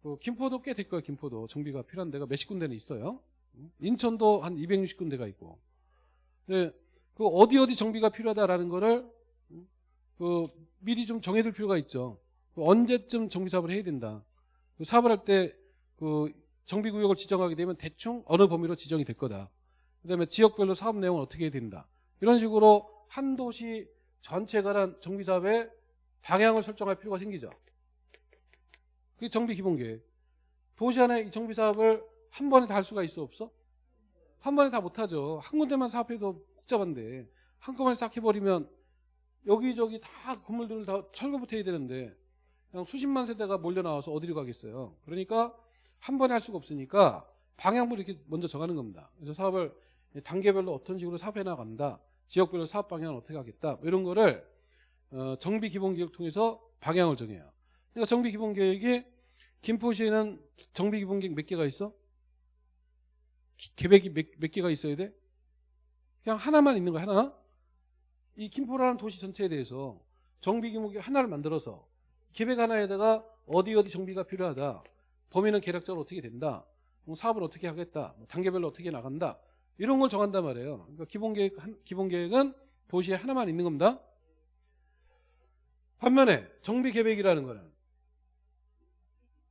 그 김포도 꽤 될 거예요. 김포도 정비가 필요한 데가 몇십 군데는 있어요. 인천도 한 260군데가 있고. 네, 그 어디 어디 정비가 필요하다라는 거를 그 미리 좀 정해둘 필요가 있죠. 그 언제쯤 정비 사업을 해야 된다. 그 사업을 할 때 그 정비 구역을 지정하게 되면 대충 어느 범위로 지정이 될 거다. 그다음에 지역별로 사업 내용은 어떻게 해야 된다. 이런 식으로 한 도시 전체에 관한 정비 사업의 방향을 설정할 필요가 생기죠. 그게 정비 기본 계획. 도시 안에 이 정비 사업을 한 번에 다 할 수가 있어 없어? 한 번에 다 못하죠. 한 군데만 사업해도 복잡한데 한꺼번에 싹 해버리면 여기저기 다 건물들을 다 철거부터 해야 되는데 그냥 수십만 세대가 몰려 나와서 어디로 가겠어요. 그러니까 한 번에 할 수가 없으니까 방향부를 이렇게 먼저 정하는 겁니다. 그래서 사업을 단계별로 어떤 식으로 사업해 나간다. 지역별로 사업 방향을 어떻게 하겠다. 뭐 이런 거를 어, 정비 기본 계획을 통해서 방향을 정해요. 그러니까 정비 기본 계획이 김포시에는 정비 기본 계획 몇 개가 있어? 기- 계획이 몇, 몇 개가 있어야 돼? 그냥 하나만 있는 거야 하나. 이 김포라는 도시 전체에 대해서 정비 규모 하나를 만들어서 계획 하나에다가 어디 어디 정비가 필요하다. 범위는 계략적으로 어떻게 된다. 뭐 사업을 어떻게 하겠다. 뭐 단계별로 어떻게 나간다. 이런 걸 정한단 말이에요. 그러니까 기본 계획 한- 기본 계획은 도시에 하나만 있는 겁니다. 반면에 정비 계획이라는 거는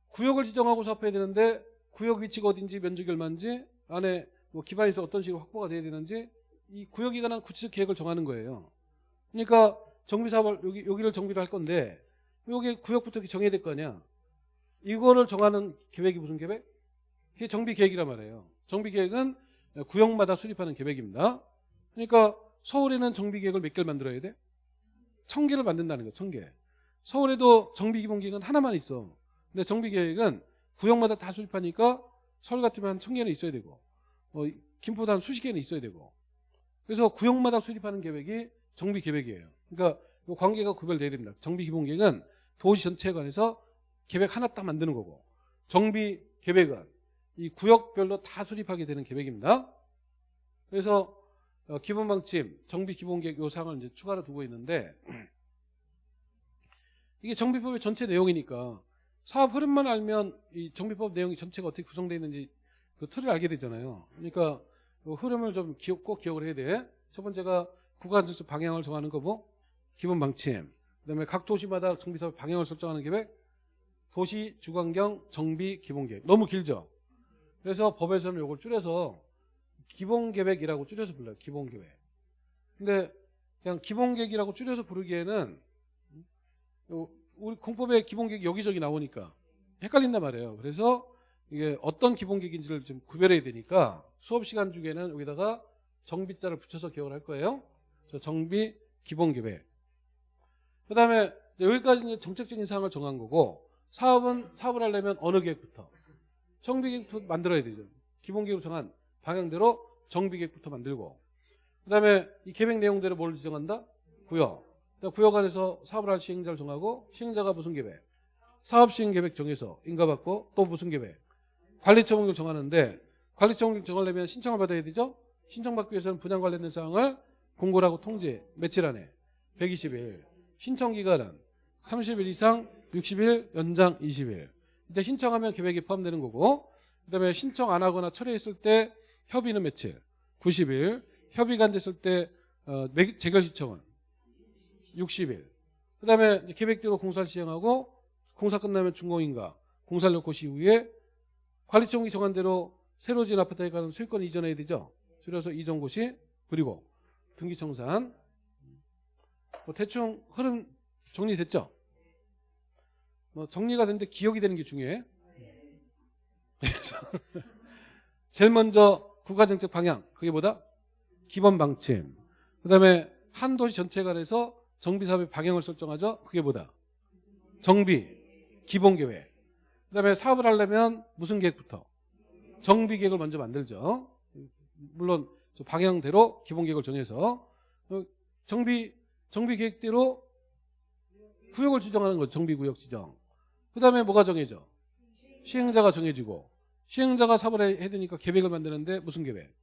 구역을 지정하고 사업해야 되는데 구역 위치가 어딘지 면적이 얼마인지 안에 뭐 기반에서 어떤 식으로 확보가 돼야 되는지 이 구역에 관한 구체적 계획을 정하는 거예요. 그러니까 정비 사업을 여기 여기를 정비를 할 건데 여기 구역부터 정해야 될 거 아니야. 이거를 정하는 계획이 무슨 계획? 이게 정비 계획이란 말이에요. 정비 계획은 구역마다 수립하는 계획입니다. 그러니까 서울에는 정비 계획을 몇 개를 만들어야 돼? 천 개를 만든다는 거예요. 천 개. 서울에도 정비 기본 계획은 하나만 있어. 근데 정비 계획은 구역마다 다 수립하니까 서울 같으면 한 천 개는 있어야 되고 어, 김포도 한 수십 개는 있어야 되고 그래서 구역마다 수립하는 계획이 정비 계획이에요. 그러니까 이 관계가 구별돼야 됩니다. 정비 기본 계획은 도시 전체에 관해서 계획 하나 딱 만드는 거고 정비 계획은 이 구역별로 다 수립하게 되는 계획입니다. 그래서 어, 기본 방침, 정비 기본 계획 요 사항을 이제 추가로 두고 있는데 이게 정비법의 전체 내용이니까 사업 흐름만 알면 이 정비법 내용이 전체가 어떻게 구성되어 있는지 그 틀을 알게 되잖아요. 그러니까 그 흐름을 좀 기억, 꼭 기억을 해야 돼. 첫 번째가 구간적수 방향을 정하는 거고 기본 방침. 그다음에 각 도시마다 정비사업 방향을 설정하는 계획. 도시 주관경 정비 기본 계획. 너무 길죠. 그래서 법에서는 이걸 줄여서 기본 계획이라고 줄여서 불러요. 기본 계획. 근데 그냥 기본 계획이라고 줄여서 부르기에는 요- 우리 공법에 기본 계획이 여기저기 나오니까 헷갈린단 말이에요. 그래서 이게 어떤 기본 계획인지를 좀 구별해야 되니까 수업 시간 중에는 여기다가 정비자를 붙여서 기억을 할 거예요. 정비 기본 계획. 그 다음에 이제 여기까지는 정책적인 사항을 정한 거고 사업은 사업을 하려면 어느 계획부터 정비 계획부터 만들어야 되죠. 기본 계획으로 정한 방향대로 정비 계획부터 만들고 그다음에 이 계획 내용대로 뭘 지정한다? 구역. 그다음 구역 안에서 사업을 할 시행자를 정하고 시행자가 무슨 계획? 사업 시행 계획 정해서 인가받고 또 무슨 계획? 관리처 목록 정하는데 관리처 목록 정하려면 신청을 받아야 되죠? 신청받기 위해서는 분양 관련된 사항을 공고라고 통지 며칠 안에 120일 신청 기간은 30일 이상 60일 연장 20일. 이때 신청하면 계획이 포함되는 거고 그다음에 신청 안 하거나 철회했을 때 협의는 며칠? 90일. 협의가 안 됐을 때 어, 매- 재결 신청은 60일. 그다음에 이제 계획대로 공사를 시행하고 공사 끝나면 준공인가 공사력 고시 이후에 관리청이 정한 대로 새로 지은 아파트에 가는 소유권 이전해야 되죠. 줄여서 이전고시 그리고 등기청산 뭐 대충 흐름 정리됐죠. 뭐 정리가 됐는데 기억이 되는 게 중요해. 그래서 제일 먼저 국가정책 방향 그게 뭐다? 기본 방침. 그다음에 한 도시 전체가 돼서 정비 사업의 방향을 설정하죠. 그게 뭐다? 정비 기본 계획. 그다음에 사업을 하려면 무슨 계획부터? 정비 계획을 먼저 만들죠. 물론 저 방향대로 기본 계획을 정해서 어, 정비 정비 계획대로 구역을 지정하는 거죠. 정비 구역 지정. 그 다음에 뭐가 정해져? 시행자가 정해지고 시행자가 사업을 해- 해야 되니까 계획을 만드는데 무슨 계획?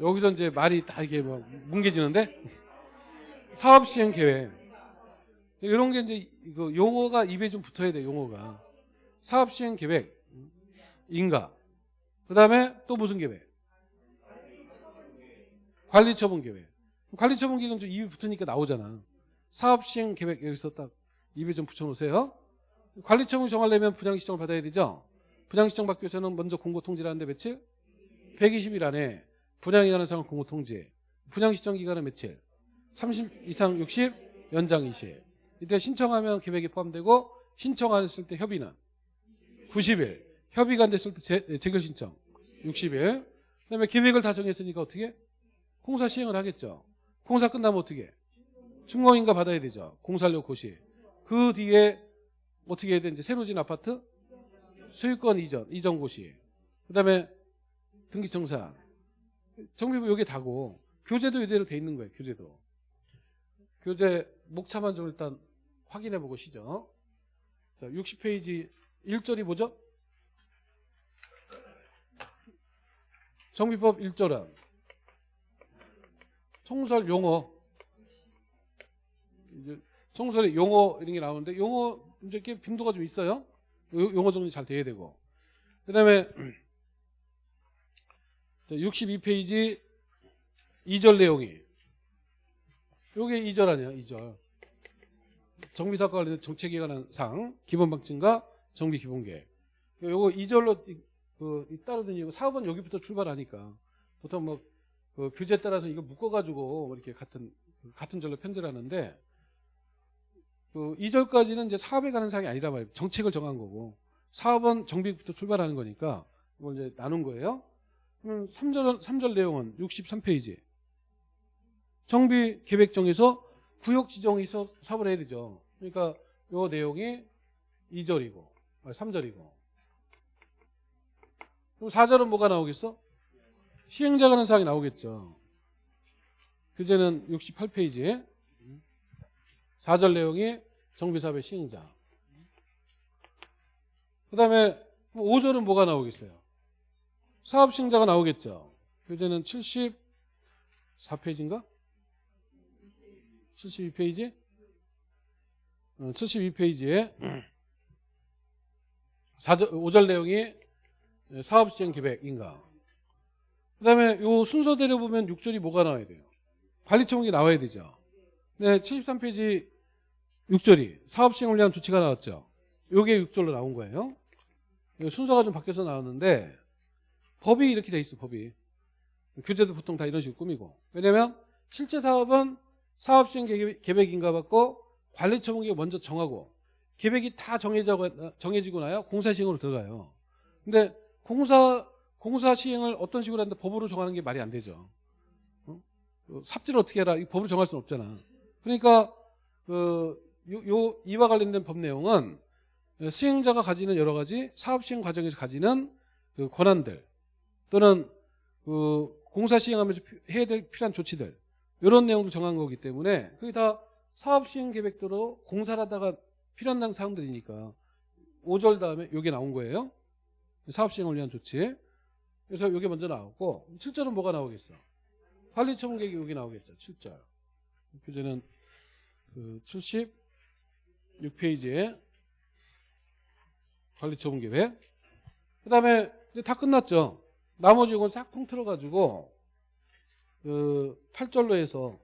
여기서 이제 말이 다 이게 뭐 뭉개지는데 사업 시행 계획 이런 게 이제 그 용어가 입에 좀 붙어야 돼 용어가 사업 시행 계획 인가 그 다음에 또 무슨 계획 관리 처분 계획 관리 처분 계획은 좀 입에 붙으니까 나오잖아. 사업 시행 계획 여기서 딱 입에 좀 붙여 놓으세요. 관리 처분 정하려면 분양 시청을 받아야 되죠? 분양 시청 받기 위해서는 먼저 공고 통지를 하는데 며칠? 120일 안에 분양에 관한 사항을 공고 통지 분양 시청 기간은 며칠? 30 이상 60 연장 20 이때 신청하면 계획이 포함되고 신청 안 했을 때 협의는? 90일. 협의가 안 됐을 때 재, 재결 신청? 60일. 그다음에 계획을 다 정했으니까 어떻게? 공사 시행을 하겠죠 공사 끝나면 어떻게 준공인가 받아야 되죠. 공사력 고시. 그 뒤에 어떻게 해야 되는지. 새로 지은 아파트 소유권 이전 이전 고시. 그다음에 등기청산 정비부 여기 다고. 교재도 이대로 돼 있는 거예요 교재도. 교재 목차만 좀 일단 확인해 보시죠. 자 60페이지 1절이 뭐죠? 정비법 1절은 총설 용어. 이제 총설에 용어 이런 게 나오는데 용어 이제 이렇게 빈도가 좀 있어요. 요- 용어 정리 잘 돼야 되고. 그다음에 62페이지 2절 내용이. 요게 2절 아니야 2절. 정비사과 관련 정책에 관한 상 기본 방침과 정비 기본계획 요거 2절로 그 따르던 이유 사업은 여기부터 출발하니까. 보통 뭐 그 교재 따라서 이거 묶어가지고 뭐 이렇게 같은 같은 절로 편제를 하는데 그 2절까지는 이제 사업에 관한 사항이 아니다 말이에요. 정책을 정한 거고 사업은 정비부터 출발하는 거니까 이걸 이제 나눈 거예요. 그럼 3절 3절 내용은 63페이지 정비 계획 정에서 구역 있어 사업을 해야 되죠. 그러니까 요 내용이 2절이고 3절이고 그럼 4절은 뭐가 나오겠어? 시행자 관한 사항이 나오겠죠. 교재는 68페이지에 4절 내용이 정비사업의 시행자. 그 다음에 5절은 뭐가 나오겠어요? 사업 시행자가 나오겠죠. 교재는 74페이지인가? 72페이지? 어, 72페이지에 4절, 5절 내용이 사업 시행 계획인가? 그 다음에 요 순서대로 보면 6절이 뭐가 나와야 돼요? 관리청이 나와야 되죠. 네, 73페이지 6절이 사업 시행을 위한 조치가 나왔죠. 요게 6절로 나온 거예요. 요 순서가 좀 바뀌어서 나왔는데 법이 이렇게 돼 있어, 법이. 교재도 보통 다 이런 식으로 꾸미고. 왜냐면 실제 사업은 사업 시행 계획- 계획인가 받고 관리 처분계획 먼저 정하고 계획이 다 정해져, 정해지고 나야 공사 시행으로 들어가요. 근데 공사 공사 시행을 어떤 식으로 하는데 법으로 정하는 게 말이 안 되죠. 어? 어, 삽질을 어떻게 해라 이 법으로 정할 수는 없잖아. 그러니까 그 요, 요 이와 관련된 법 내용은 수행자가 가지는 여러 가지 사업 시행 과정에서 가지는 그 권한들 또는 그 공사 시행하면서 피- 해야 될 필요한 조치들 이런 내용도 정한 거기 때문에 그게 다 사업 시행 계획대로 공사를 하다가 필요한 사항들이니까 5절 다음에 이게 나온 거예요. 사업 시행을 위한 조치. 그래서 이게 먼저 나오고 7절은 뭐가 나오겠어? 관리 처분 계획이 여기 나오겠죠. 7절. 교재는 그 76페이지에 관리 처분 계획. 그 다음에 다 끝났죠. 나머지 이건 싹 통틀어가지고 그 8절로 해서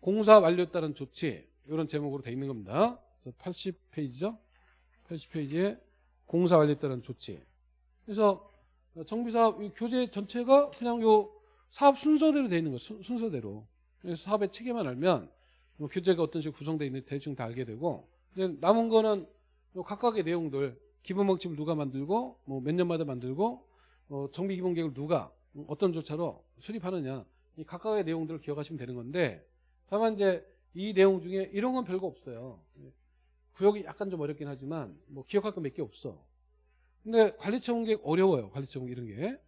공사 완료에 따른 조치 이런 제목으로 돼 있는 겁니다. 80페이지죠. 80페이지에 공사 완료에 따른 조치. 그래서 정비사업 이 교재 전체가 그냥 요 사업 순서대로 돼 있는 거 순- 순서대로. 그래서 사업의 체계만 알면 뭐 교재가 어떤 식으로 구성되어 있는지 대충 다 알게 되고 이제 남은 거는 요 각각의 내용들 기본 방침을 누가 만들고 뭐 몇 년마다 만들고 어, 정비 기본 계획을 누가 어떤 절차로 수립하느냐 이 각각의 내용들을 기억하시면 되는 건데 다만 이제 이 내용 중에 이런 건 별거 없어요. 구역이 약간 좀 어렵긴 하지만 뭐 기억할 거몇개 없어. 근데 관리청 계획 어려워요. 관리청 이런 게.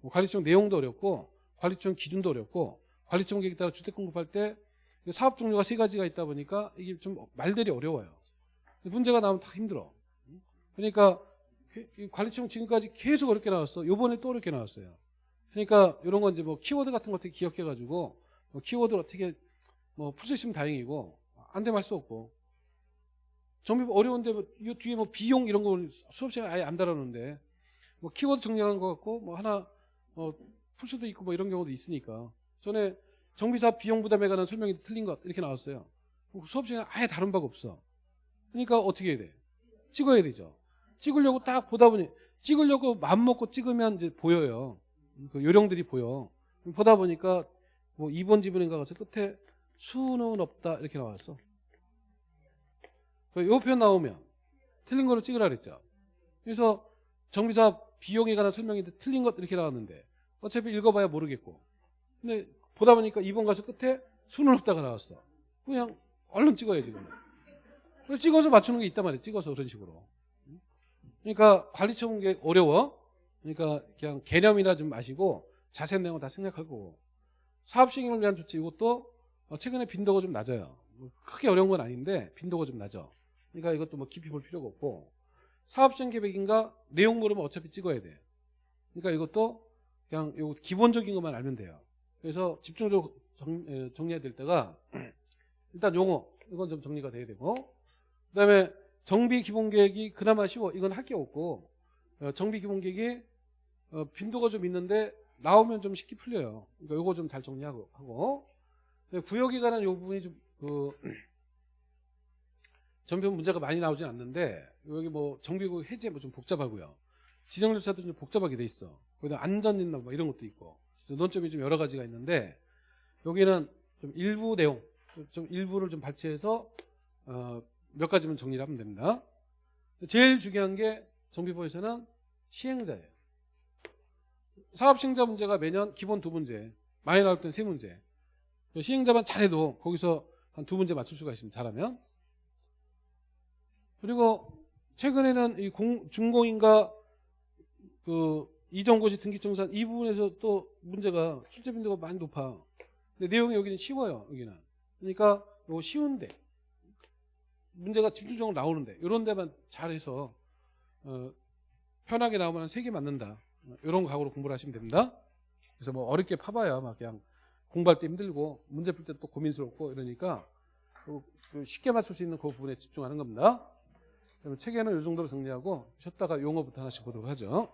뭐 관리청 내용도 어렵고 관리청 기준도 어렵고 관리청 계획에 따라 주택 공급할 때 사업 종류가 세 가지가 있다 보니까 이게 좀 말들이 어려워요. 문제가 나오면 다 힘들어. 그러니까 이 관리청 지금까지 계속 어렵게 나왔어. 요번에 또 어렵게 나왔어요. 그러니까 이런 건 이제 뭐 키워드 같은 거 어떻게 기억해가지고 뭐 키워드를 어떻게 뭐 풀 수 있으면 다행이고 안 되면 할 수 없고 정비 어려운데 뭐이 뒤에 뭐 비용 이런 거 수업 시간에 아예 안 다루는데 뭐 키워드 정리한 것 같고 뭐 하나 어 풀 수도 있고 뭐 이런 경우도 있으니까 전에 정비사업 비용 부담에 관한 설명이 틀린 것 이렇게 나왔어요. 수업 시간에 아예 다룬 바가 없어. 그러니까 어떻게 해야 돼? 찍어야 되죠. 찍으려고 딱 보다 보니 찍으려고 마음 먹고 찍으면 이제 보여요. 그 요령들이 보여. 보다 보니까 뭐 2번 지문인가 가서 끝에 수는 없다 이렇게 나왔어. 요 표현 나오면 틀린 거를 찍으라 그랬죠. 그래서 정비사 비용에 관한 설명인데 틀린 것 이렇게 나왔는데 어차피 읽어봐야 모르겠고. 근데 보다 보니까 2번 가서 끝에 수는 없다가 나왔어. 그냥 얼른 찍어야지. 그래서 찍어서 맞추는 게 있단 말이에요. 찍어서 그런 식으로. 그러니까 관리처분 게 어려워. 그러니까 그냥 개념이나 좀 마시고 자세한 내용은 다 생략할 거고. 사업 시행을 위한 조치 이것도 어, 최근에 빈도가 좀 낮아요. 뭐 크게 어려운 건 아닌데 빈도가 좀 낮아. 그러니까 이것도 뭐 깊이 볼 필요가 없고 사업 시행 계획인가 내용 모르면 어차피 찍어야 돼. 그러니까 이것도 그냥 요 기본적인 것만 알면 돼요. 그래서 집중적으로 정, 에, 정리해야 될 때가 일단 용어 이건 좀 정리가 돼야 되고 그다음에 정비 기본 계획이 그나마 쉬워. 이건 할 게 없고 어, 정비 기본 계획이 어, 빈도가 좀 있는데 나오면 좀 쉽게 풀려요. 그러니까 요거 좀 잘 정리하고 하고 구역에 관한 요 부분이 좀그 전편 문제가 많이 나오진 않는데 여기 뭐 정비구 해제 뭐 좀 복잡하고요. 지정 절차도 좀 복잡하게 돼 있어. 거기다 안전 있나 뭐 이런 것도 있고 논점이 좀 여러 가지가 있는데 여기는 좀 일부 내용 좀 일부를 좀 발췌해서 어, 몇 가지만 정리를 하면 됩니다. 제일 중요한 게 정비부에서는 시행자예요. 사업 시행자 문제가 매년 기본 두 문제, 많이 나올 땐 세 문제. 시행자만 잘해도 거기서 한 두 문제 맞출 수가 있습니다. 잘하면. 그리고 최근에는 이 공, 준공인가 그 이전고시 등기청산 이 부분에서 또 문제가 출제 빈도가 많이 높아. 근데 내용이 여기는 쉬워요. 여기는. 그러니까 요 쉬운데 문제가 집중적으로 나오는데 이런 데만 잘해서 어, 편하게 나오면 한세개 맞는다. 이런 각오로 공부를 하시면 됩니다. 그래서 뭐 어렵게 파봐야 막 그냥 공부할 때 힘들고 문제 풀 때 또 고민스럽고 이러니까 그- 그 쉽게 맞출 수 있는 그 부분에 집중하는 겁니다. 그러면 책에는 이 정도로 정리하고 쉬었다가 용어부터 하나씩 보도록 하죠.